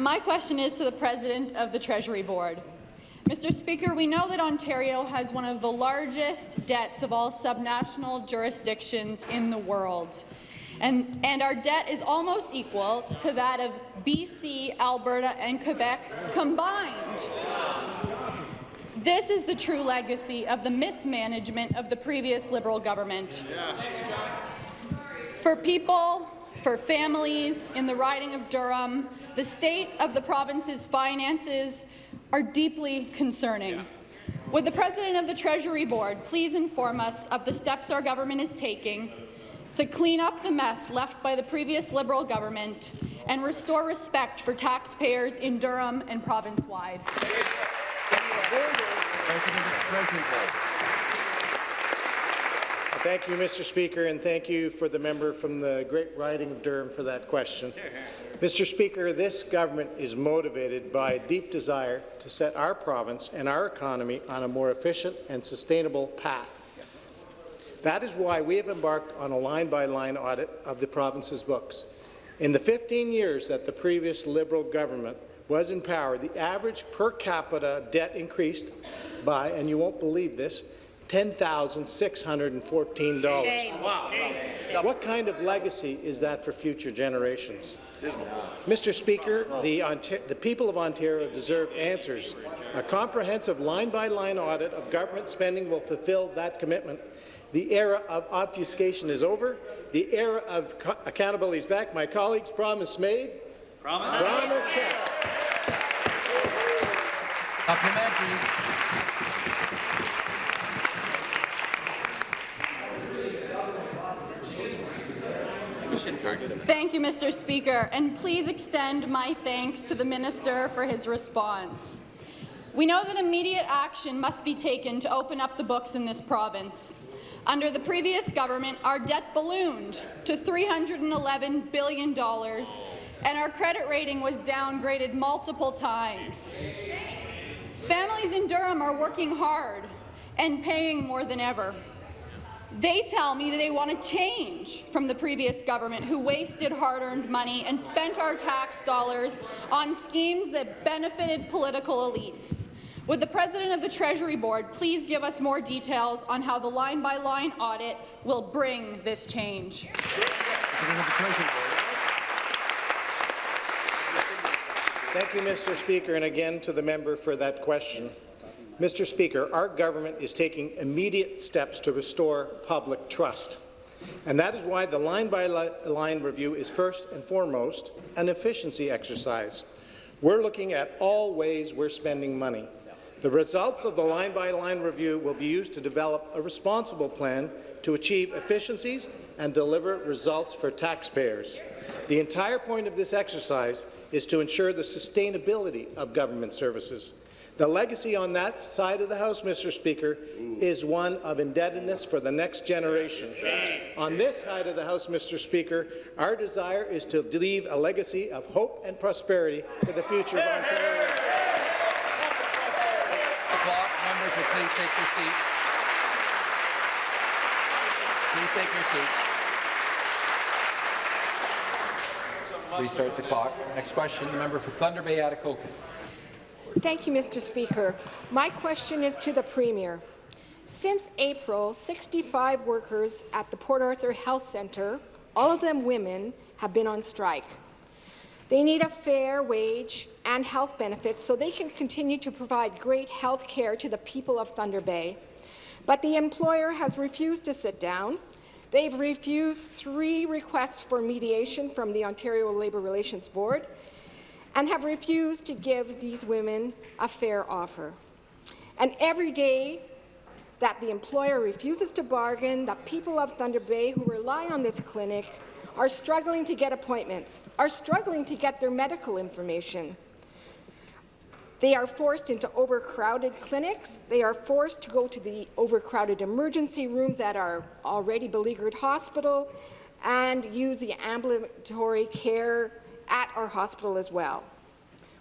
My question is to the President of the Treasury Board. Mr. Speaker, we know that Ontario has one of the largest debts of all subnational jurisdictions in the world. And, and, our debt is almost equal to that of BC, Alberta and Quebec combined. This is the true legacy of the mismanagement of the previous Liberal government. For people, for families in the riding of Durham, the state of the province's finances are deeply concerning. Would the President of the Treasury Board please inform us of the steps our government is taking to clean up the mess left by the previous Liberal government and restore respect for taxpayers in Durham and province-wide. President of the Treasury Board. Thank you, Mr. Speaker, and thank you for the member from the great riding of Durham for that question. *laughs* Mr. Speaker, this government is motivated by a deep desire to set our province and our economy on a more efficient and sustainable path. That is why we have embarked on a line-by-line -line audit of the province's books. In the 15 years that the previous Liberal government was in power, the average per capita debt increased by, and you won't believe this, $10,614. Wow. What kind of legacy is that for future generations? Mr. Speaker, the, the, people of Ontario deserve answers. A comprehensive line-by-line -line audit of government spending will fulfill that commitment. The era of obfuscation is over. The era of accountability is back. My colleagues, promise made. Promise, promise kept. Thank you, Mr. Speaker, and please extend my thanks to the Minister for his response. We know that immediate action must be taken to open up the books in this province. Under the previous government, our debt ballooned to $311 billion, and our credit rating was downgraded multiple times. Families in Durham are working hard and paying more than ever. They tell me that they want to change from the previous government who wasted hard-earned money and spent our tax dollars on schemes that benefited political elites. Would the President of the Treasury Board please give us more details on how the line-by-line -line audit will bring this change? Thank you, Mr. Speaker, and again to the member for that question. Mr. Speaker, our government is taking immediate steps to restore public trust. And that is why the line-by-line -line review is first and foremost an efficiency exercise. We're looking at all ways we're spending money. The results of the line-by-line -line review will be used to develop a responsible plan to achieve efficiencies and deliver results for taxpayers. The entire point of this exercise is to ensure the sustainability of government services. The legacy on that side of the House, Mr. Speaker, is one of indebtedness for the next generation. On this side of the House, Mr. Speaker, our desire is to leave a legacy of hope and prosperity for the future of Ontario. Members please take your seats. Please take your seats. Restart the clock. Next question, the member for Thunder Bay, Atikokan. Thank you, Mr. Speaker. My question is to the Premier. Since April, 65 workers at the Port Arthur Health Centre, all of them women, have been on strike. They need a fair wage and health benefits so they can continue to provide great health care to the people of Thunder Bay. But the employer has refused to sit down. They've refused three requests for mediation from the Ontario Labour Relations Board, and have refused to give these women a fair offer. And every day that the employer refuses to bargain, the people of Thunder Bay who rely on this clinic are struggling to get appointments, are struggling to get their medical information. They are forced into overcrowded clinics. They are forced to go to the overcrowded emergency rooms at our already beleaguered hospital and use the ambulatory care at our hospital as well.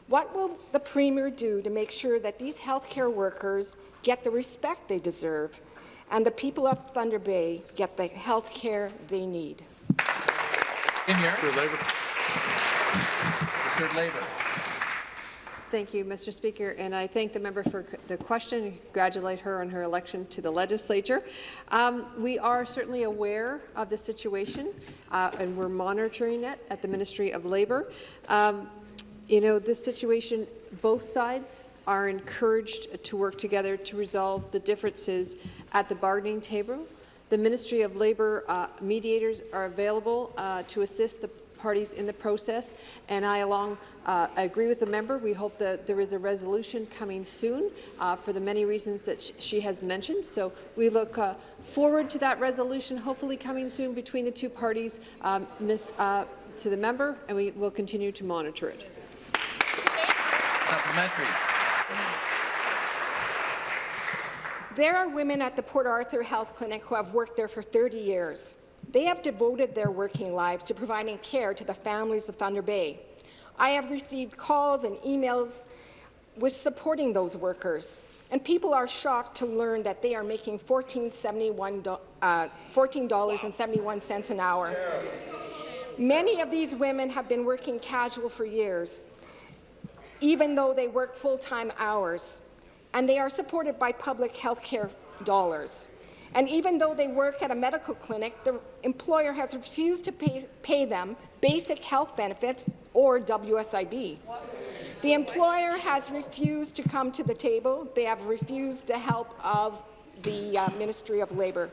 What will the Premier do to make sure that these healthcare workers get the respect they deserve and the people of Thunder Bay get the health care they need? In here. Mr. Labour. Mr. Labour. Thank you, Mr. Speaker, and I thank the member for the question and congratulate her on her election to the legislature. Um, we are certainly aware of the situation, uh, and we're monitoring it at the Ministry of Labour. Um, you know, this situation, both sides are encouraged to work together to resolve the differences at the bargaining table. The Ministry of Labour uh, mediators are available uh, to assist the parties in the process, and I along uh, I agree with the member. We hope that there is a resolution coming soon uh, for the many reasons that sh she has mentioned. So we look uh, forward to that resolution, hopefully coming soon between the two parties. Um, miss, uh, to the member, and we will continue to monitor it. Supplementary. There are women at the Port Arthur Health Clinic who have worked there for 30 years. They have devoted their working lives to providing care to the families of Thunder Bay. I have received calls and emails with supporting those workers, and people are shocked to learn that they are making $14.71 uh, $14 an hour. Many of these women have been working casual for years, even though they work full-time hours and they are supported by public health care dollars. And even though they work at a medical clinic, the employer has refused to pay, pay them basic health benefits or WSIB. The employer has refused to come to the table. They have refused the help of the uh, Ministry of Labour.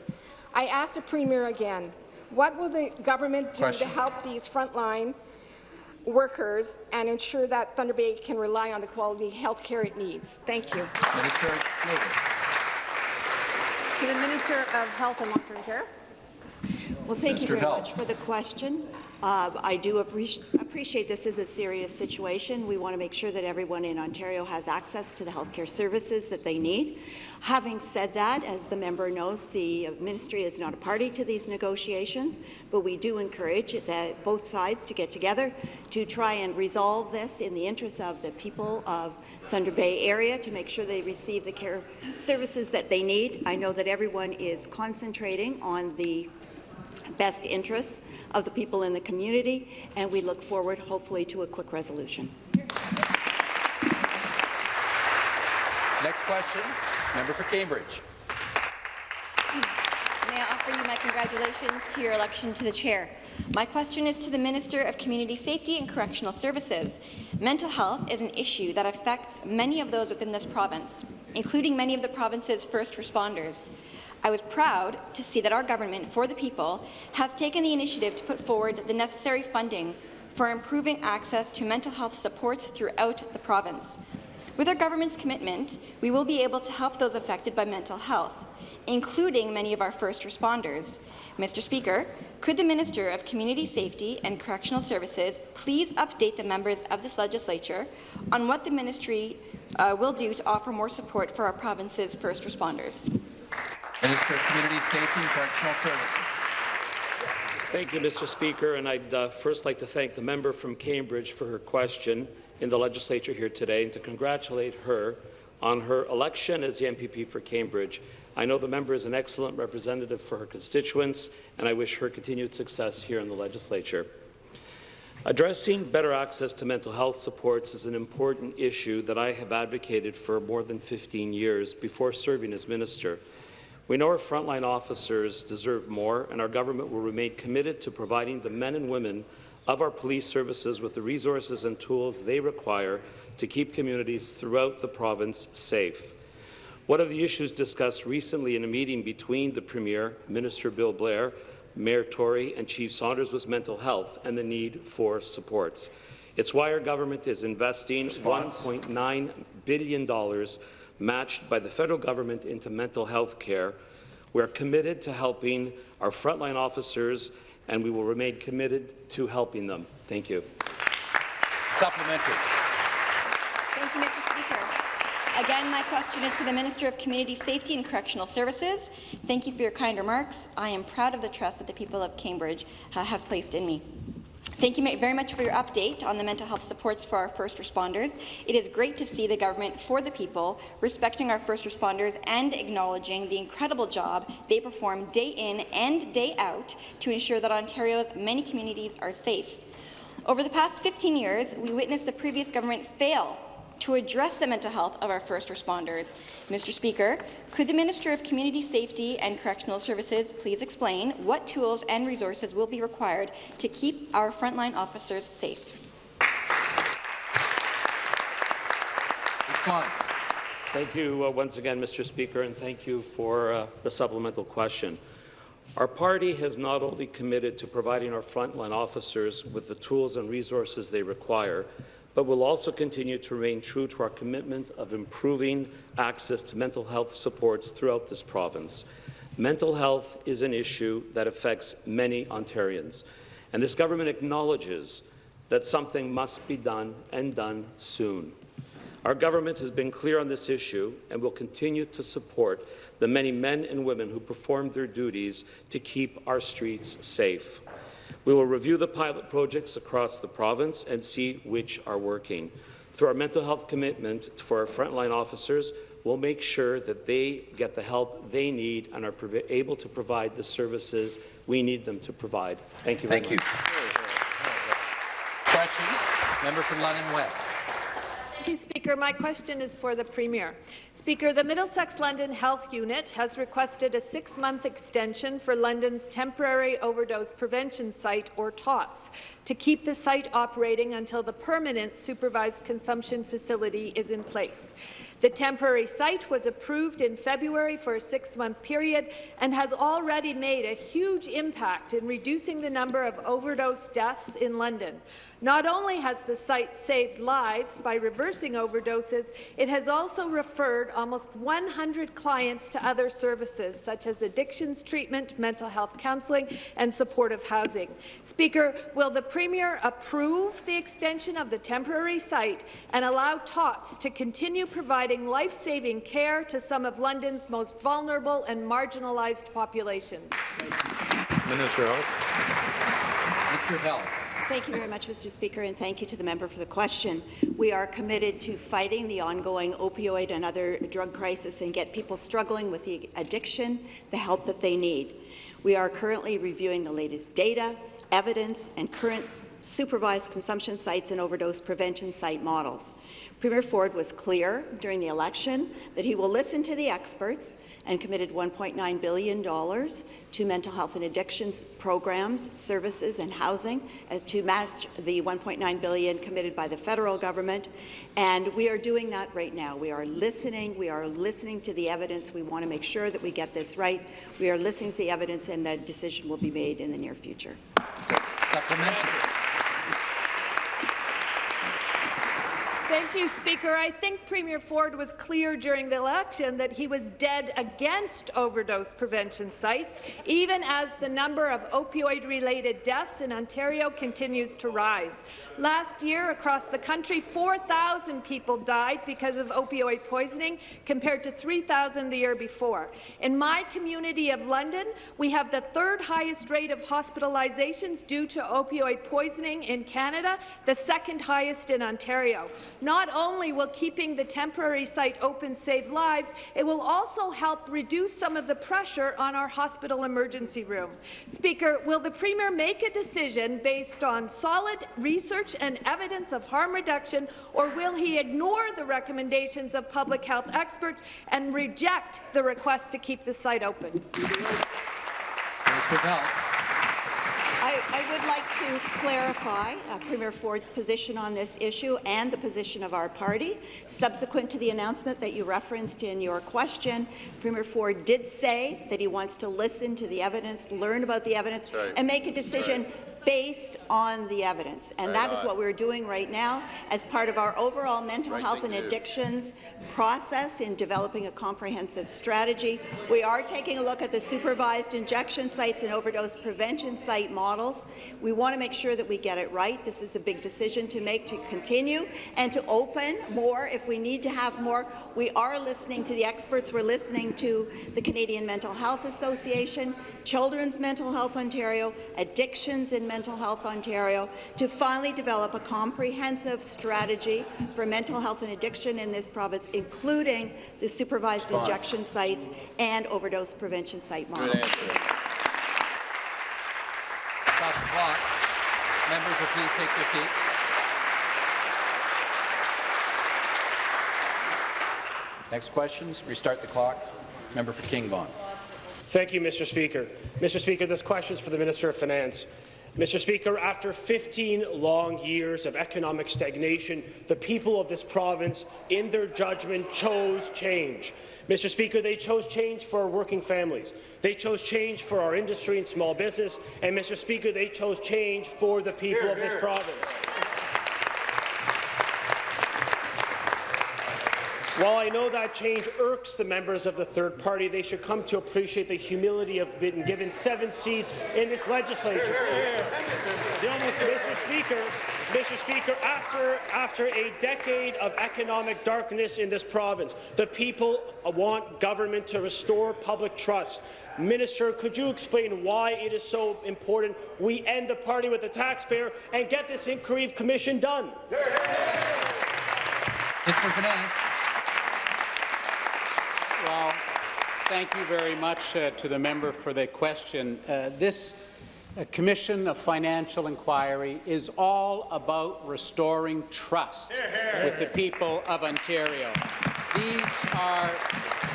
I ask the Premier again, what will the government do Question. to help these frontline workers and ensure that Thunder Bay can rely on the quality health care it needs? Thank you. Minister Labour. To the Minister of Health and Long-Term Care. Well, thank you very Health. much for the question. Uh, I do appreci appreciate this is a serious situation. We want to make sure that everyone in Ontario has access to the healthcare services that they need. Having said that, as the member knows, the ministry is not a party to these negotiations, but we do encourage that both sides to get together to try and resolve this in the interest of the people of Thunder Bay area to make sure they receive the care services that they need. I know that everyone is concentrating on the best interests of the people in the community, and we look forward, hopefully, to a quick resolution. Next question, member for Cambridge. May I offer you my congratulations to your election to the chair. My question is to the Minister of Community Safety and Correctional Services. Mental health is an issue that affects many of those within this province, including many of the province's first responders. I was proud to see that our government, for the people, has taken the initiative to put forward the necessary funding for improving access to mental health supports throughout the province. With our government's commitment, we will be able to help those affected by mental health, including many of our first responders. Mr. Speaker, could the Minister of Community Safety and Correctional Services please update the members of this legislature on what the ministry uh, will do to offer more support for our province's first responders? Minister of Community Safety and Correctional Services. Thank you, Mr. Speaker, and I'd uh, first like to thank the member from Cambridge for her question in the legislature here today and to congratulate her on her election as the MPP for Cambridge. I know the member is an excellent representative for her constituents, and I wish her continued success here in the legislature. Addressing better access to mental health supports is an important issue that I have advocated for more than 15 years before serving as minister. We know our frontline officers deserve more, and our government will remain committed to providing the men and women of our police services with the resources and tools they require to keep communities throughout the province safe. One of the issues discussed recently in a meeting between the Premier, Minister Bill Blair, Mayor Tory and Chief Saunders was mental health and the need for supports. It's why our government is investing $1.9 billion matched by the federal government into mental health care. We're committed to helping our frontline officers, and we will remain committed to helping them. Thank you. Supplementary. Thank you, Mr. Speaker. Again, my question is to the Minister of Community Safety and Correctional Services. Thank you for your kind remarks. I am proud of the trust that the people of Cambridge uh, have placed in me. Thank you very much for your update on the mental health supports for our first responders. It is great to see the government for the people, respecting our first responders and acknowledging the incredible job they perform day in and day out to ensure that Ontario's many communities are safe. Over the past 15 years, we witnessed the previous government fail to address the mental health of our first responders. Mr. Speaker, could the Minister of Community Safety and Correctional Services please explain what tools and resources will be required to keep our frontline officers safe? Response. Thank you uh, once again, Mr. Speaker, and thank you for uh, the supplemental question. Our party has not only committed to providing our frontline officers with the tools and resources they require, but will also continue to remain true to our commitment of improving access to mental health supports throughout this province. Mental health is an issue that affects many Ontarians, and this government acknowledges that something must be done and done soon. Our government has been clear on this issue and will continue to support the many men and women who perform their duties to keep our streets safe. We will review the pilot projects across the province and see which are working. Through our mental health commitment for our frontline officers, we'll make sure that they get the help they need and are able to provide the services we need them to provide. Thank you very Thank much. you. Question, member for London West. Thank you, Speaker. My question is for the Premier. Speaker, the Middlesex London Health Unit has requested a six-month extension for London's temporary overdose prevention site, or TOPS, to keep the site operating until the permanent supervised consumption facility is in place. The temporary site was approved in February for a six-month period and has already made a huge impact in reducing the number of overdose deaths in London. Not only has the site saved lives by reversing overdoses, it has also referred almost 100 clients to other services, such as addictions treatment, mental health counselling, and supportive housing. Speaker, will the Premier approve the extension of the temporary site and allow TOPS to continue providing life-saving care to some of London's most vulnerable and marginalized populations? Minister of Health. Minister of Health. Thank you very much, Mr. Speaker, and thank you to the member for the question. We are committed to fighting the ongoing opioid and other drug crisis and get people struggling with the addiction the help that they need. We are currently reviewing the latest data, evidence, and current supervised consumption sites and overdose prevention site models. Premier Ford was clear during the election that he will listen to the experts and committed $1.9 billion to mental health and addictions programs, services and housing as to match the 1.9 billion committed by the federal government. And we are doing that right now. We are listening. We are listening to the evidence. We want to make sure that we get this right. We are listening to the evidence and the decision will be made in the near future. Supplementary. Thank you, Speaker. I think Premier Ford was clear during the election that he was dead against overdose prevention sites, even as the number of opioid-related deaths in Ontario continues to rise. Last year, across the country, 4,000 people died because of opioid poisoning, compared to 3,000 the year before. In my community of London, we have the third highest rate of hospitalizations due to opioid poisoning in Canada, the second highest in Ontario. Not only will keeping the temporary site open save lives, it will also help reduce some of the pressure on our hospital emergency room. Speaker, will the Premier make a decision based on solid research and evidence of harm reduction, or will he ignore the recommendations of public health experts and reject the request to keep the site open? Of Health. I, would like to clarify uh, Premier Ford's position on this issue and the position of our party. Subsequent to the announcement that you referenced in your question, Premier Ford did say that he wants to listen to the evidence, learn about the evidence, right. and make a decision right based on the evidence. And right that on. is what we're doing right now as part of our overall mental right health and addictions process in developing a comprehensive strategy. We are taking a look at the supervised injection sites and overdose prevention site models. We want to make sure that we get it right. This is a big decision to make to continue and to open more if we need to have more. We are listening to the experts. We're listening to the Canadian Mental Health Association, Children's Mental Health Ontario, Addictions in Mental Health Ontario to finally develop a comprehensive strategy for mental health and addiction in this province, including the supervised Response. injection sites and overdose prevention site models. Stop the clock. Members will please take their seats. Next questions. Restart the clock. Member for King Vaughan. Thank you, Mr. Speaker. Mr. Speaker, this question is for the Minister of Finance. Mr. Speaker, after 15 long years of economic stagnation, the people of this province, in their judgment, chose change. Mr. Speaker, they chose change for our working families. They chose change for our industry and small business. And, Mr. Speaker, they chose change for the people Here, of this here. province. While I know that change irks the members of the third party, they should come to appreciate the humility of being given seven seats in this legislature. Mr. Speaker, Mr. Speaker, after, after a decade of economic darkness in this province, the people want government to restore public trust. Minister, could you explain why it is so important we end the party with the taxpayer and get this inquiry commission done? Mr. Finance. Well, thank you very much uh, to the member for the question. Uh, this uh, Commission of Financial Inquiry is all about restoring trust with the people of Ontario. These are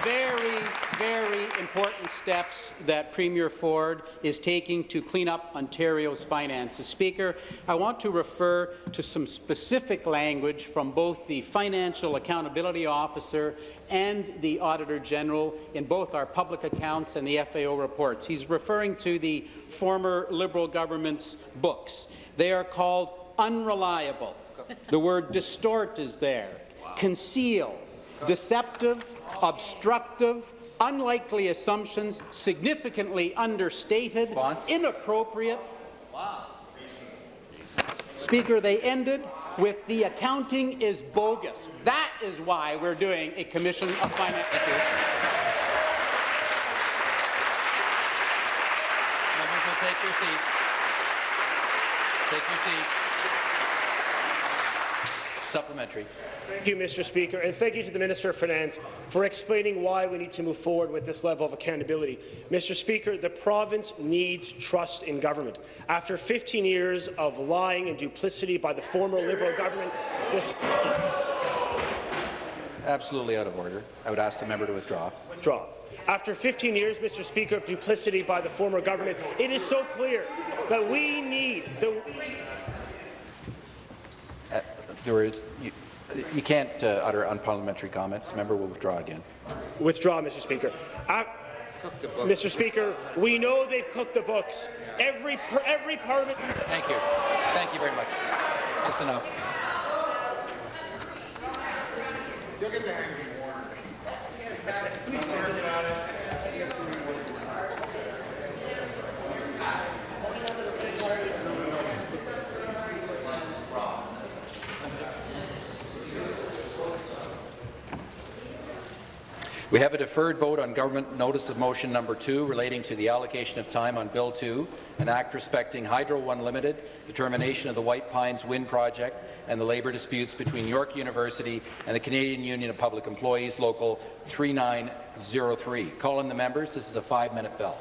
very, very important steps that Premier Ford is taking to clean up Ontario's finances. Speaker, I want to refer to some specific language from both the Financial Accountability Officer and the Auditor General in both our public accounts and the FAO reports. He's referring to the former Liberal government's books. They are called unreliable. The word distort is there. Conceal, deceptive, obstructive, unlikely assumptions, significantly understated, inappropriate. Speaker, they ended with the accounting is bogus. That is why we're doing a commission of finance. Members will take their seats. Take your seats. Supplementary. Thank you, Mr. Speaker, and thank you to the Minister of Finance for explaining why we need to move forward with this level of accountability. Mr. Speaker, the province needs trust in government. After 15 years of lying and duplicity by the former Liberal government, this Absolutely out of order. I would ask the member to withdraw. Withdraw. After 15 years, Mr. Speaker, of duplicity by the former government, it is so clear that we need the Uh, there is, you, you can't uh, utter unparliamentary comments. Member will withdraw again. Withdraw, Mr. Speaker. Uh, Mr. Speaker, we know they've cooked the books. Every per, every parliament. Thank you. Thank you very much. That's enough. We have a deferred vote on government notice of motion number two relating to the allocation of time on Bill 2, an act respecting Hydro One Limited, the termination of the White Pines Wind Project, and the labour disputes between York University and the Canadian Union of Public Employees, Local 3903. Call in the members. This is a five-minute bell.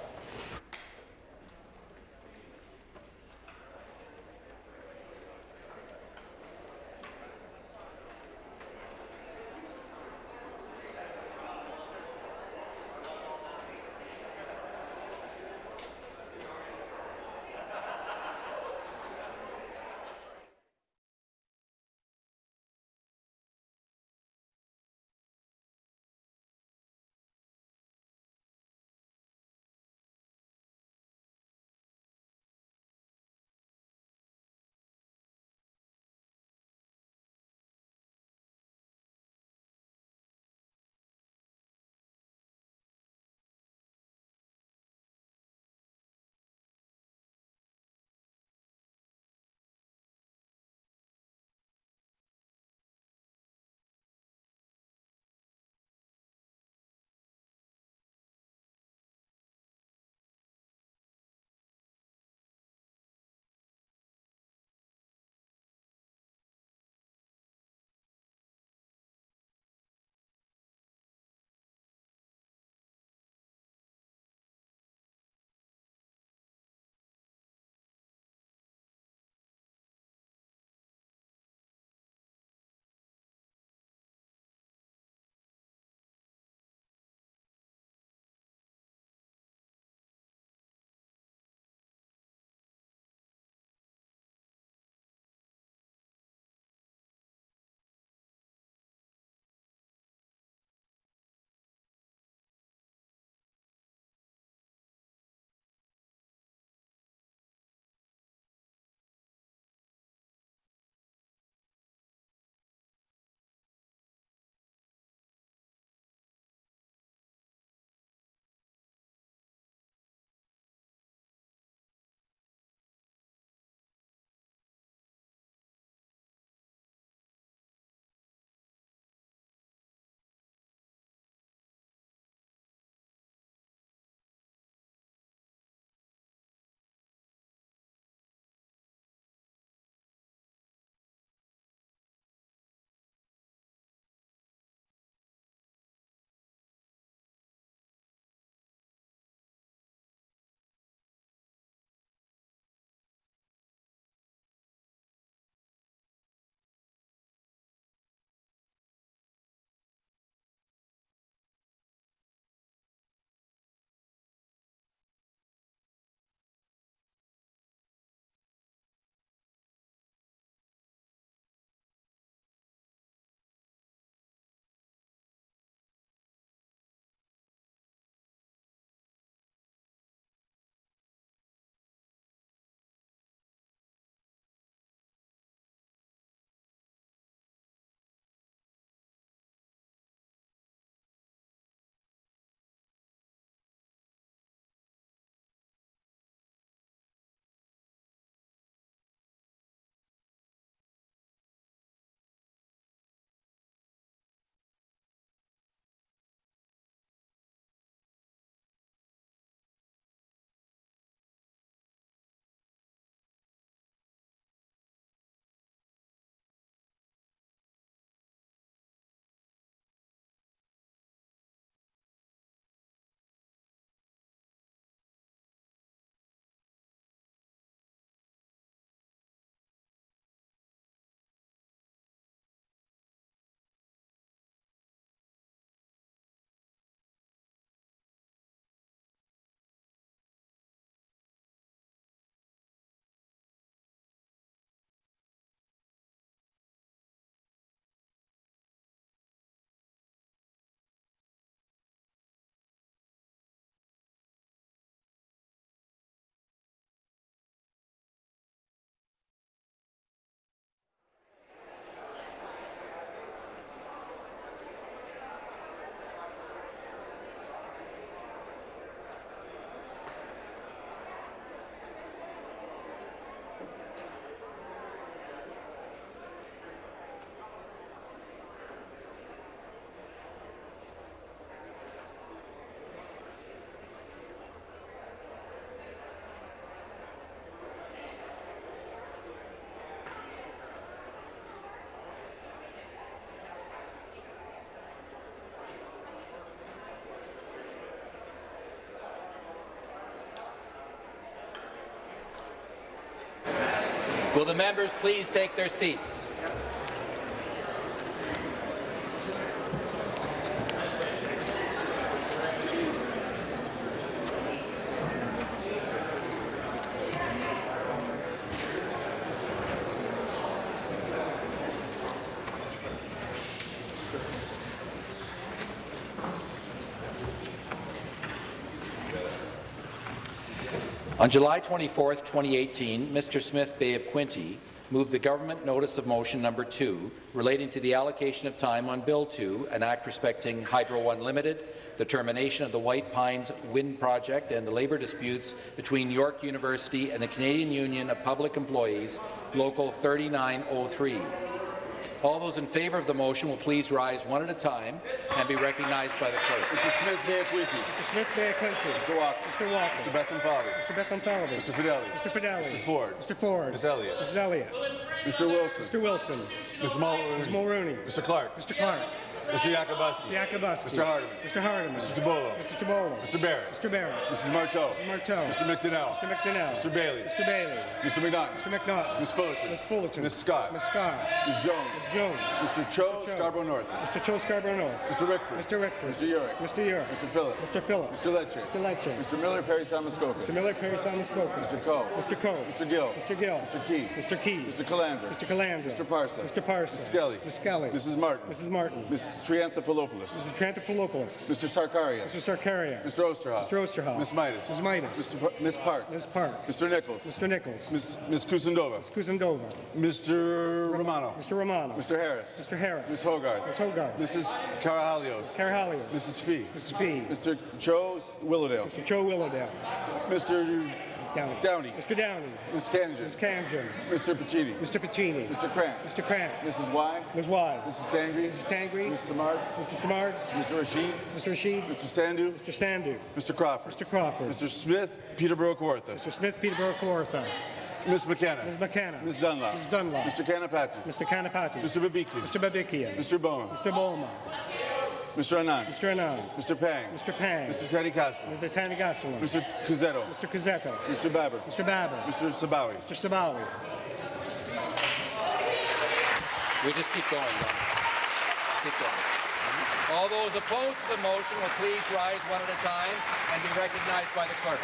Will the members please take their seats? On July 24, 2018, Mr. Smith Bay of Quinte moved the government notice of motion number 2 relating to the allocation of time on Bill 2, an act respecting Hydro One Limited, the termination of the White Pines Wind Project and the labour disputes between York University and the Canadian Union of Public Employees, Local 3903. All those in favour of the motion will please rise one at a time and be recognized by the clerk. Mr. Smith Bay Quinte. Mr. Smith Bay Quinte. Mr. Walker. Mr. Walker. Mr. Bethlenfalvy. Mr. Bethlenfalvy. Mr. Fedeli. Mr. Fedeli. Mr. Ford. Mr. Ford. Ms. Elliott. Mrs. Elliott. Mr. Wilson. Mr. Wilson. Ms. Mulroney. Ms. Mulroney. Mr. Clark. Mr. Clark. Mr. Yakabuski. Mr. Yakabuski. Mr. Hardeman. Mr. Hardeman. Mr. Tibollo. Mr. Tibollo. Mr. Barrett. Mr. Barrett. Mrs. Martow. Mrs. Martow. Mr. McDonell. Mr. McDonell. Mr. Bailey. Mr. Bailey. Mr. McNaught. Mr. McNaught. Ms. Fullerton. Ms. Fullerton. Ms. Scott. Ms. Scott. Ms. Jones. Ms. Jones. Mr. Cho, Scarborough North. Mr. Cho Scarborough North. Mr. Rickford. Mr. Rickford. Mr. Yurek. Mr. Yurek. Mr. Phillips. Mr. Phillips. Mr. Letcher. Mr. Letcher. Mr. Miller, Parry Sound-Muskoka. Mr. Miller, Parry Sound-Muskoka. Mr. Coe. Mr. Coe. Mr. Gill. Mr. Gill. Mr. Key. Mr. Key. Mr. Calandra. Mr. Calandra. Mr. Parson. Mr. Parson. Ms. Skelly. Ms. Skelly. Mrs. Martin. Mrs. Martin. Mrs. Triantafilopoulos. Mrs. Triantafilopoulos. Mr. Sarkaria. Mr. Sarkaria. Mr. Oosterhoff. Mr. Oosterhoff. Ms. Mitas. Ms. Mitas. Mr. Par- Ms. Park. Ms. Park. Mr. Nicholls. Mr. Nicholls. Ms. Ms. Kusendova. Ms. Mr. Romano. Mr. Romano. Mr. Harris. Mr. Harris. Ms. Hogarth. Ms. Hogarth. Mrs. Karahalios. Karahalios. Mrs. Fee. Mrs. Fee. Mr. Cho Willowdale. Mr. Cho Willowdale. Mr. Downey. Downey. Mr. Downey. Ms. Khanjin. Ms. Khanjin. Mr. Piccini. Mr. Piccini. Mr. Kramp. Mr. Kramp. Mrs. Wai. Ms. Wai. Mrs. Tangri. Mrs. Tangri. Mr. Samard. Mr. Samard. Mr. Rasheed. Mr. Rasheed. Mr. Sandhu. Mr. Sandhu. Mr. Crawford. Mr. Crawford. Mr. Smith. Peterborough Kawartha. Mr. Smith, Peterborough, Kawartha. Ms. McKenna. Ms. McKenna. Ms. Dunlop. Ms. Dunlop. Mr. Kanapathi. Mr. Kanapathi. Mr. Babikian. Mr. Babikian. Mr. Bouma. Mr. Bouma. Mr. Anand. Mr. Anand. Mr. Pang. Mr. Pang. Mr. Teddy Castle. Mr. Thanigasalam. Mr. Cuzzetto. Mr. Cuzzetto. Mr. Baber. Mr. Baber. Mr. Sabawy. Mr. Sabawy. We just keep going. Don. Keep going. All those opposed to the motion will please rise one at a time and be recognized by the clerk.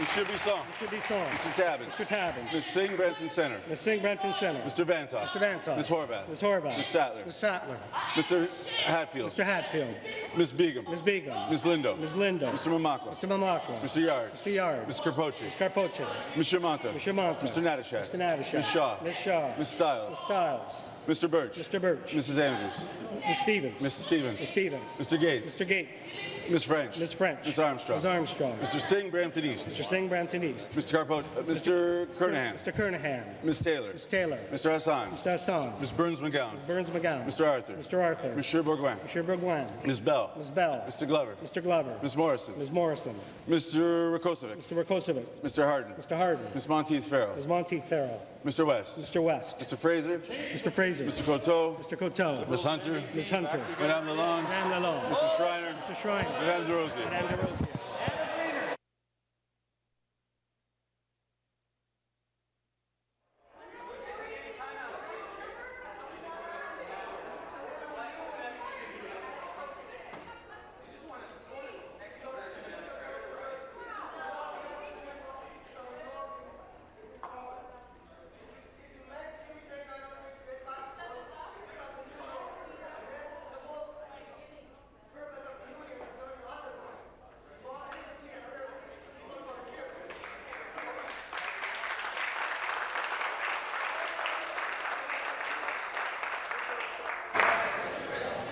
It should be song. It should be song. Mr. Tabuns. Mr. Tabuns. Ms. Singh Brampton Center. Ms. Singh Brampton Center. Mr. Vanthof. Mr. Vanthof. Ms. Horwath. Ms. Horwath. Ms. Sattler. Ms. Sattler. Mr. Hatfield. Mr. Hatfield. Ms. Begum. Ms. Begum. Ms. Lindo. Ms. Lindo. Mr. Mamakwa. Mr. Mamakwa. Mr. Yarde. Mr. Yarde. Ms. Karpoche. Ms. Karpoche. Mr. Mantha. Mr. Mantha. Mr. Natyshak. Mr. Natyshak. Ms. Shaw. Ms. Shaw. Ms. Stiles. Ms. Stiles. Mr. Burch. Mr. Burch. Mrs. Andrews. Ms. Stevens. Mrs. Stevens. Ms. Stevens. Mr. Gates. Mr. Gates. Ms. French. Ms. French. Ms. Armstrong. Ms. Armstrong. Mr. Singh Brampton East. Mr. Singh Brampton East. Mr. Carpo- uh, Mr. Kernaghan. Mr. Kernaghan. Ms. Taylor. Ms. Taylor. Mr. Hassan. Mr. Hassan. Ms. Berns-McGown. Ms. Berns-McGown. Mr. Arthur. Mr. Arthur. Monsieur Bourgouin. Mr. Bourgouin. Ms. Bell. Ms. Bell. Mr. Glover. Mr. Glover. Ms. Morrison. Ms. Morrison. Mr. Rakocevic. Mr. Rakocevic. Mr. Harden. Mr. Harden. Ms. Monteith Farrell. Ms. Monteith Farrell. Mr. West. Mr. West. Mr. Fraser. Mr. Fraser. Mr. Coteau. Mr. Coteau. Ms. Hunter. Ms. Hunter. Madame Lalonde. Madame Lalonde. Mr. Schreiner. Mr. Schreiner. Madame Des Rosiers. Madame Des Rosiers.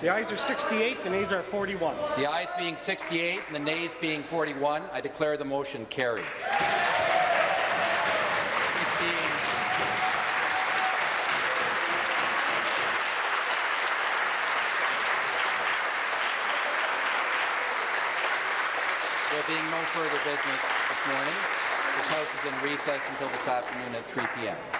The ayes are 68, the nays are 41. The ayes being 68 and the nays being 41, I declare the motion carried. There being no further business this morning, this House is in recess until this afternoon at 3 p.m.